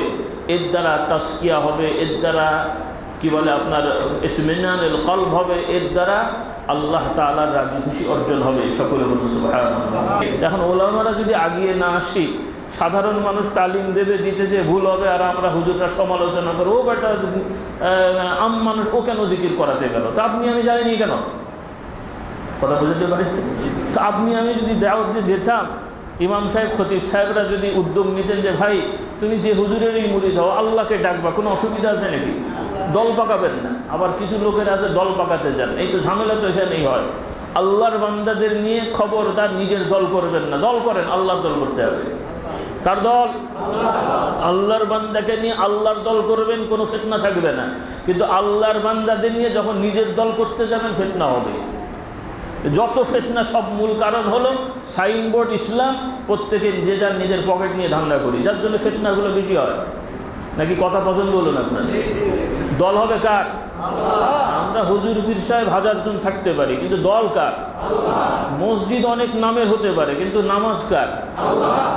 এর দ্বারা তাস্কিয়া হবে, এর দ্বারা, কি বলে আপনার ইতমিনানুল কলব হবে, এর দ্বারা আল্লাহ তাআলার রাজি খুশি অর্জন হবে সকলে এখন ওলামারা যদি আগিয়ে না আসি, সাধারণ মানুষ তালিম দেবে, দিতে যে ভুল হবে, আর আমরা হুজুররা সমালোচনা করব, ও বেটা আম মানুষ, ও কেন জিকির করাতে গেল? তা আপনি আমি যাইনি কেন? কথা বুঝতে পারি তা আপনি আমি যদি দাওয়াত দিয়ে যেতাম ইমাম সাহেব, খতিব সাহেবরা যদি উদ্যোগ নিতেন যে, ভাই, তুমি যে হুজুরেরই মুড়ি দাও আল্লাহকে ডাকবা, কোনো অসুবিধা আছে নাকি? দল পাকাবেন না। আবার কিছু লোকের আছে, দল পাকাতে যান। এই তো ঝামেলা তো এখানেই হয়। আল্লাহর বান্দাদের নিয়ে খবরদার নিজের দল করবেন না। দল করেন, আল্লাহর দল করতে হবে। কার দল? আল্লাহর বান্দাকে নিয়ে আল্লাহর দল করবেন, কোনো ফেতনা থাকবে না। কিন্তু আল্লাহর বান্দাদের নিয়ে যখন নিজের দল করতে যাবেন, ফেতনা হবে। যত ফেতনা, সব মূল কারণ হলো সাইনবোর্ড ইসলাম প্রত্যেকে যে যার নিজের পকেট নিয়ে ধান্দা করি। যার জন্য ফেতনাগুলো বেশি হয়। নাকি কথা পছন্দ হলো না আপনার? দল হবে কার? আমরা হুজুর পীর সাহেব হাজার জন থাকতে পারি, কিন্তু দল কার? মসজিদ অনেক নামের হতে পারে, কিন্তু নামাজ কার?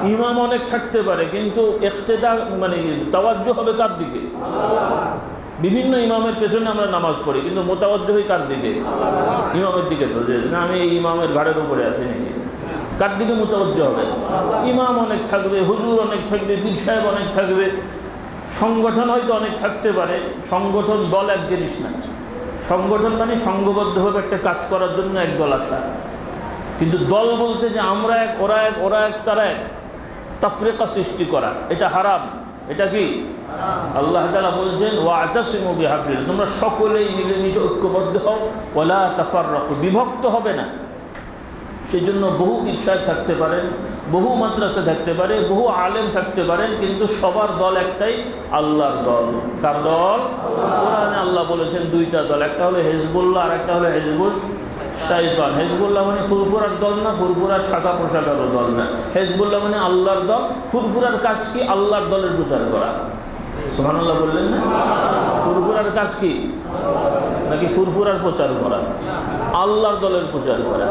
ইমাম অনেক থাকতে পারে, কিন্তু একতেদা মানে তাওয়াজ্য হবে কার দিকে? বিভিন্ন ইমামের পেছনে আমরা নামাজ পড়ি, কিন্তু মোতাবজ্জ হই কার দিকে? ইমামের দিকে তো, যে না, আমি এই ইমামের ঘাড়ের উপরে আছি নাকি? কার দিকে মোতাবজ্জ হবে? ইমাম অনেক থাকবে, হুজুর অনেক থাকবে, পীর সাহেব অনেক থাকবে। সংগঠন হয়তো অনেক থাকতে পারে, সংগঠন দল এক জিনিস না। সংগঠন মানে সংঘবদ্ধভাবে একটা কাজ করার জন্য এক দল আসা। কিন্তু দল বলতে যে আমরা এক, ওরা এক ওরা এক, তারা এক। তাফরেকা সৃষ্টি করা, এটা হারাম। এটা কি? আল্লাহ তালা বলছেন ওয়াতাসিমু তোমরা সকলেই মিলেমিশে ঐক্যবদ্ধ হও ওলা তাফার বিভক্ত হবে না। সেই জন্য বহু বিশ্বাস থাকতে পারেন বহু মাদ্রাসা থাকতে পারে বহু আলেম থাকতে পারেন কিন্তু সবার দল একটাই আল্লাহর দল। কার দল? কোরআনে আল্লাহ বলেছেন দুইটা দল একটা হলো হেজবুল্লাহ আর একটা হলো হেজবুল শাহিদান হেজবুল্লাহ মানে ফুরফুরার দল না, ফুরফুরার শাখা পোশাকারও দল না। হেজবুল্লাহ মানে আল্লাহর দল, ফুরফুরার কাজ কি? আল্লাহর দলের প্রচার করা। সুবহানাল্লাহ বললেন না? ফুরফুরার কাজ কি? নাকি ফুরফুরার প্রচার করা? আল্লাহর দলের প্রচার করা।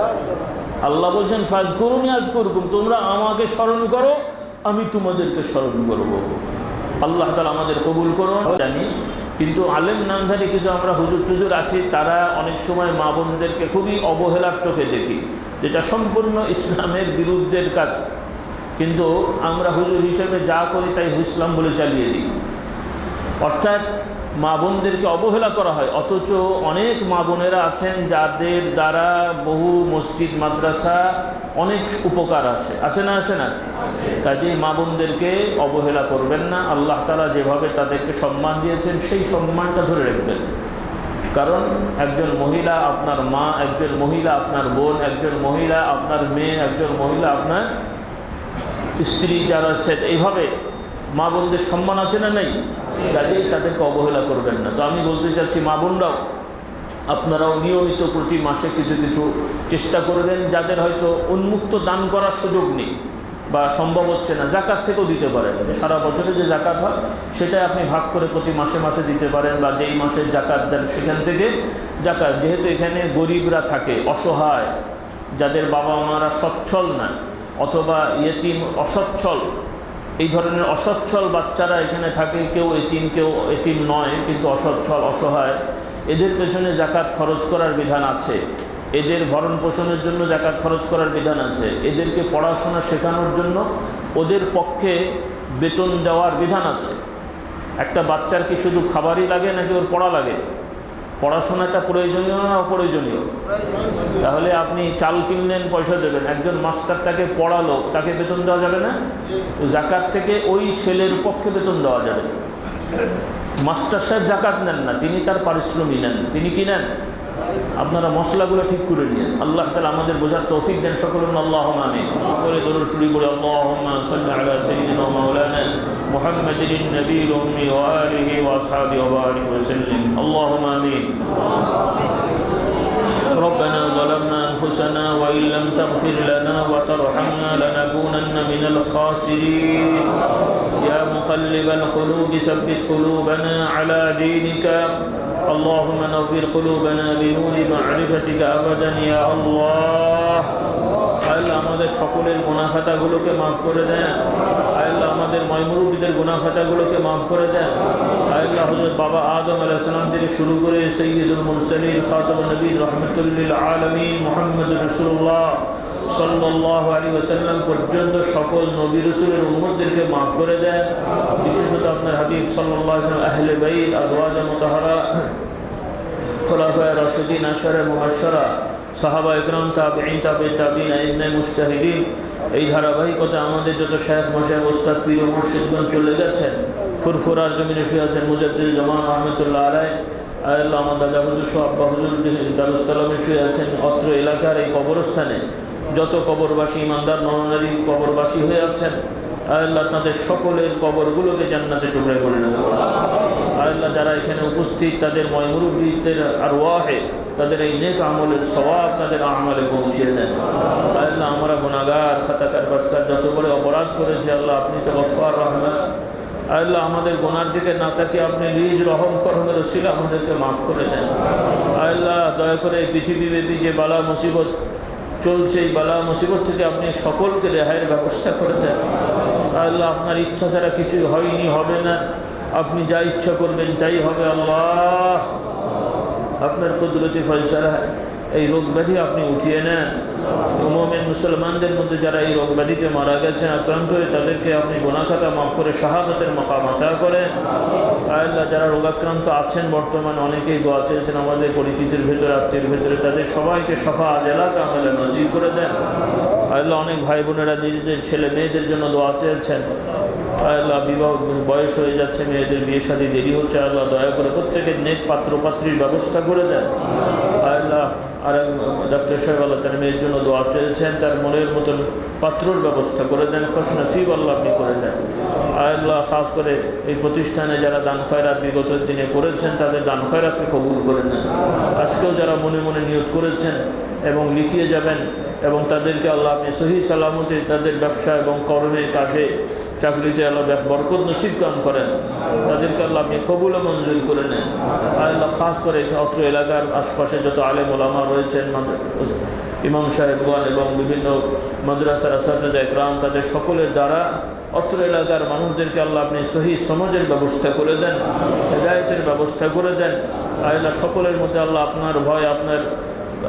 আল্লাহ বলছেন ফাজ করুনি আজ করুকুম তোমরা আমাকে স্মরণ করো, আমি তোমাদেরকে স্মরণ করব। আল্লাহ তালা আমাদের কবুল করুন। জানি কিন্তু আলেম নামধারী কিছু আমরা হুজুর টুজুর আছি, তারা অনেক সময় মা বোনদেরকে খুবই অবহেলার চোখে দেখি, যেটা সম্পূর্ণ ইসলামের বিরুদ্ধের কাজ। কিন্তু আমরা হুজুর হিসেবে যা করি তাই ইসলাম বলে চালিয়ে দিই। অর্থাৎ মা বোনদেরকে অবহেলা করা হয়। অথচ অনেক মা বোনেরা আছেন যাদের দ্বারা বহু মসজিদ, মাদ্রাসা অনেক উপকার আসে। আছে না, আসে না? কাজেই মা বোনদেরকে অবহেলা করবেন না। আল্লাহ তালা যেভাবে তাদেরকে সম্মান দিয়েছেন, সেই সম্মানটা ধরে রাখবেন। কারণ একজন মহিলা আপনার মা, একজন মহিলা আপনার বোন, একজন মহিলা আপনার মেয়ে, একজন মহিলা আপনার স্ত্রী যারা আছেন, এইভাবে মা বোনদের সম্মান আছে না নেই? কাজেই তাদেরকে অবহেলা করবেন না। তো আমি বলতে চাচ্ছি, মা বোনরাও, আপনারাও নিয়মিত প্রতি মাসে কিছু কিছু চেষ্টা করবেন, যাদের হয়তো উন্মুক্ত দান করার সুযোগ নেই বা সম্ভব হচ্ছে না, জাকাত থেকেও দিতে পারেন। সারা বছরে যে জাকাত হয়, সেটাই আপনি ভাগ করে প্রতি মাসে মাসে দিতে পারেন বা যেই মাসে জাকাত দেন সেখান থেকে জাকাত। যেহেতু এখানে গরিবরা থাকে, অসহায়, যাদের বাবা মারা সচ্ছল না অথবা ইয়েতিম অসচ্ছল এই ধরনের অসচ্ছল বাচ্চারা এখানে থাকে, কেউ এতিম কেউ এতিম নয়, কিন্তু অসচ্ছল, অসহায়, এদের পেছনে জাকাত খরচ করার বিধান আছে। এদের ভরণ পোষণের জন্য জাকাত খরচ করার বিধান আছে। এদেরকে পড়াশোনা শেখানোর জন্য ওদের পক্ষে বেতন দেওয়ার বিধান আছে। একটা বাচ্চার কি শুধু খাবারই লাগে নাকি ওর পড়া লাগে? পড়াশোনাটা প্রয়োজনীয় না অপ্রয়োজনীয়? তাহলে আপনি চাল কিনলেন, পয়সা দেবেন। একজন মাস্টার তাকে পড়ালো তাকে বেতন দেওয়া যাবে না? তো জাকাত থেকে ওই ছেলের পক্ষে বেতন দেওয়া যাবে। মাস্টার সাহেব জাকাত নেন না, তিনি তার পারিশ্রমিক নেন। তিনি কি নেন? আপনারা মশলাগুলো ঠিক করে নিন আল্লাহ তালা আমাদের বোঝার তৌফিক দেন সকলের আল্লাহ আমি করে দরুদ শুরু করে আল্লাহুম্মা সাল্লি আলা সাইয়্যিদিনা ওয়া মাওলানা। محمد النبي الأمي وآله وأصحابه وبارك وسلم. اللهم آمين. ربنا ظلمنا أنفسنا وإن لم تغفر لنا وترحمنا لنكونن من الخاسرين. يا مقلب القلوب ثبت قلوبنا على دينك. اللهم نظر قلوبنا بنور معرفتك أبدا يا الله. আল্লাহ আমাদের সকলের গুণাখাতাগুলোকে মাফ করে দেন। আল্লাহ আমাদের ময়মুরুবিদের গুণাখাতাগুলোকে মাফ করে দেন। আল্লাহ হজরত বাবা আদম আলাইসালাম থেকে শুরু করে সৈয়দুল মুরসলিন খাতম নবীন রহমতুল্লিল আলমী মোহাম্মদ রসুল্লাহ সাল্লাহ আলী ওসাল্লাম পর্যন্ত সকল নবী রসুলের উন্মতদেরকে মাফ করে দেন। বিশেষত আপনার হাবিব সাল্লাহ আহলে বাইদ আজওয়াজা, মোতাহারা, খোলাফায় রশিদিন আশারে মুহাশরা সাহাবা ইকরাম তাবিন তাবে তাবিন আইনে মুস্তাহিদিন এই ধারাবাহিকতা আমাদের যত শেখ মশাই ওস্তাদ, পীর মুর্শিদগঞ্জ চলে গেছেন। ফুরফুরার জমিনে শুয়ে আছেন মুজাদ্দিদ জামান রহমতুল্লাহ আলাই আল্লাহ দাদা হুজুর সহ আব্বা হুজুর দারুসালামে শুয়ে আছেন, অত্র এলাকার এই কবরস্থানে, যত কবরবাসী, ইমানদার, নরনারী কবরবাসী হয়ে আছেন আল্লাহ তাদের সকলের কবরগুলোকে জান্নাতে টুকরে করে নেবে। আল্লাহ যারা এখানে উপস্থিত, তাদের ময়মুরুবিদের আর ওয়াহে তাদের এই নেক আমলের স্বভাব তাদের আমলে পৌঁছিয়ে দেন। আল্লাহ আমরা গুণাগার খাতাকার বাতকার যত বড় অপরাধ করেছি আল্লাহ আপনি তো গফার রহমান। আল্লাহ আমাদের গোনার দিকে না তাকে আপনি নিজ রহম করমের ছিল আমাদেরকে মাফ করে দেন। আল্লাহ দয়া করে পৃথিবীব্যাপী যে বালা মুসিবত চলছে, এই বালা মুসিবত থেকে আপনি সকলকে রেহাইয়ের ব্যবস্থা করে দেন। আল্লাহ আপনার ইচ্ছা ছাড়া কিছুই হয়নি, হবে না। আপনি যা ইচ্ছা করবেন তাই হবে আল্লাহ। আপনার কুদরতি ফয়সালা, এই রোগ ব্যাধি আপনি উঠিয়ে নেন। মোমেন মুসলমানদের মধ্যে যারা এই রোগ ব্যাধিতে মারা গেছেন, আক্রান্ত হয়ে তাদেরকে আপনি গোনাখাতা মাফ করে শাহাদতের মকামাতা করেন। আল্লাহ, যারা রোগাক্রান্ত আছেন বর্তমানে, অনেকেই দোয়া চেয়েছেন আমাদের পরিচিতির ভেতরে, আত্মীয়ের ভেতরে, তাদের সবাইকে সফা জেলা কামেলা নজির করে দেন। আল্লাহ অনেক ভাই বোনেরা নিজেদের ছেলে মেয়েদের জন্য দোয়া চেয়েছেন। আল্লাহ বিবাহ বয়স হয়ে যাচ্ছে, মেয়েদের বিয়ে শাদী দেরি হচ্ছে। আল্লাহ দয়া করে প্রত্যেকের নেক পাত্র পাত্রীর ব্যবস্থা করে দেন। আল্লাহ আর ডাক্তার সাহেব আল্লাহ তার মেয়ের জন্য দোয়া চেয়েছেন, তার মনের মতন পাত্রর ব্যবস্থা করে দেন খস নসিব আল্লাহ আপনি করে দেন। আল্লাহ খাস করে এই প্রতিষ্ঠানে যারা দান খয়রাত বিগত দিনে করেছেন, তাদের দান খয়রাতকে কবুল করে নেন। আজকেও যারা মনে মনে নিয়োগ করেছেন এবং লিখিয়ে যাবেন এবং তাদেরকে আল্লাহ আপনি সহি সালামতে তাদের ব্যবসা এবং কর্মে, কাজে, চাকরিতে আল্লাহ বরকত নসিব কাম করেন। তাদেরকে আল্লাহ আপনি কবুল মঞ্জুর করে নেন। আল্লাহ খাস করে অত্র এলাকার আশপাশে যত আলেম ওলামা রয়েছেন ইমাম সাহেবগণ এবং বিভিন্ন মাদ্রাসার আসাদা একরাম, তাদের সকলের দ্বারা অত্র এলাকার মানুষদেরকে আল্লাহ আপনি সহি সমাজের ব্যবস্থা করে দেন, হেদায়তের ব্যবস্থা করে দেন। আল্লাহ সকলের মধ্যে আল্লাহ আপনার ভয়, আপনার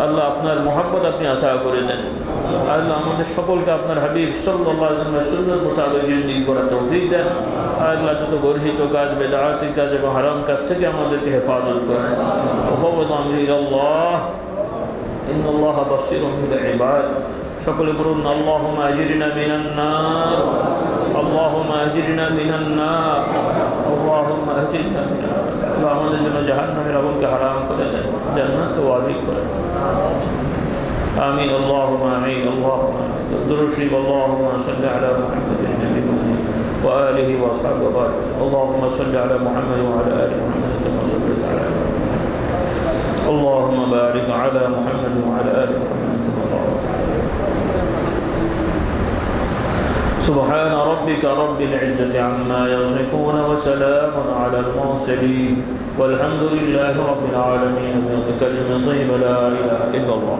আল্লাহ আপনার মোহাম্মত আপনি আতা করে দেন আল্লাহ আমাদের সকলকে আপনার হাবিব সাল্লাহ সুন্দর মোতাবেক জিন্দিগি করার তৌফিক দেন আল্লাহ যত গর্হিত কাজ বেদাহাতি কাজ এবং হারাম কাজ থেকে আমাদেরকে হেফাজত করেন ওহবদ আমির আল্লাহ إن الله بصير بالعباد সকলে বলুন اللهم أجرنا من النار اللهم أجرنا من النار اللهم أجرنا من النار আল্লাহ আমাদের জন্য জাহান্নামের আগুনকে হারাম করে দেন জান্নাতকে ওয়াজিব করে آمين اللهم آمين اللهم درشيب اللهم صل على محمد النبي وآله وأصحابه وبارك اللهم صل على محمد وعلى آل محمد كما صليت على محمد اللهم بارك على محمد وعلى آل محمد سبحان ربك رب العزة عما يصفون وسلام على المرسلين والحمد لله رب العالمين. بكلمة طيبة لا إله إلا الله.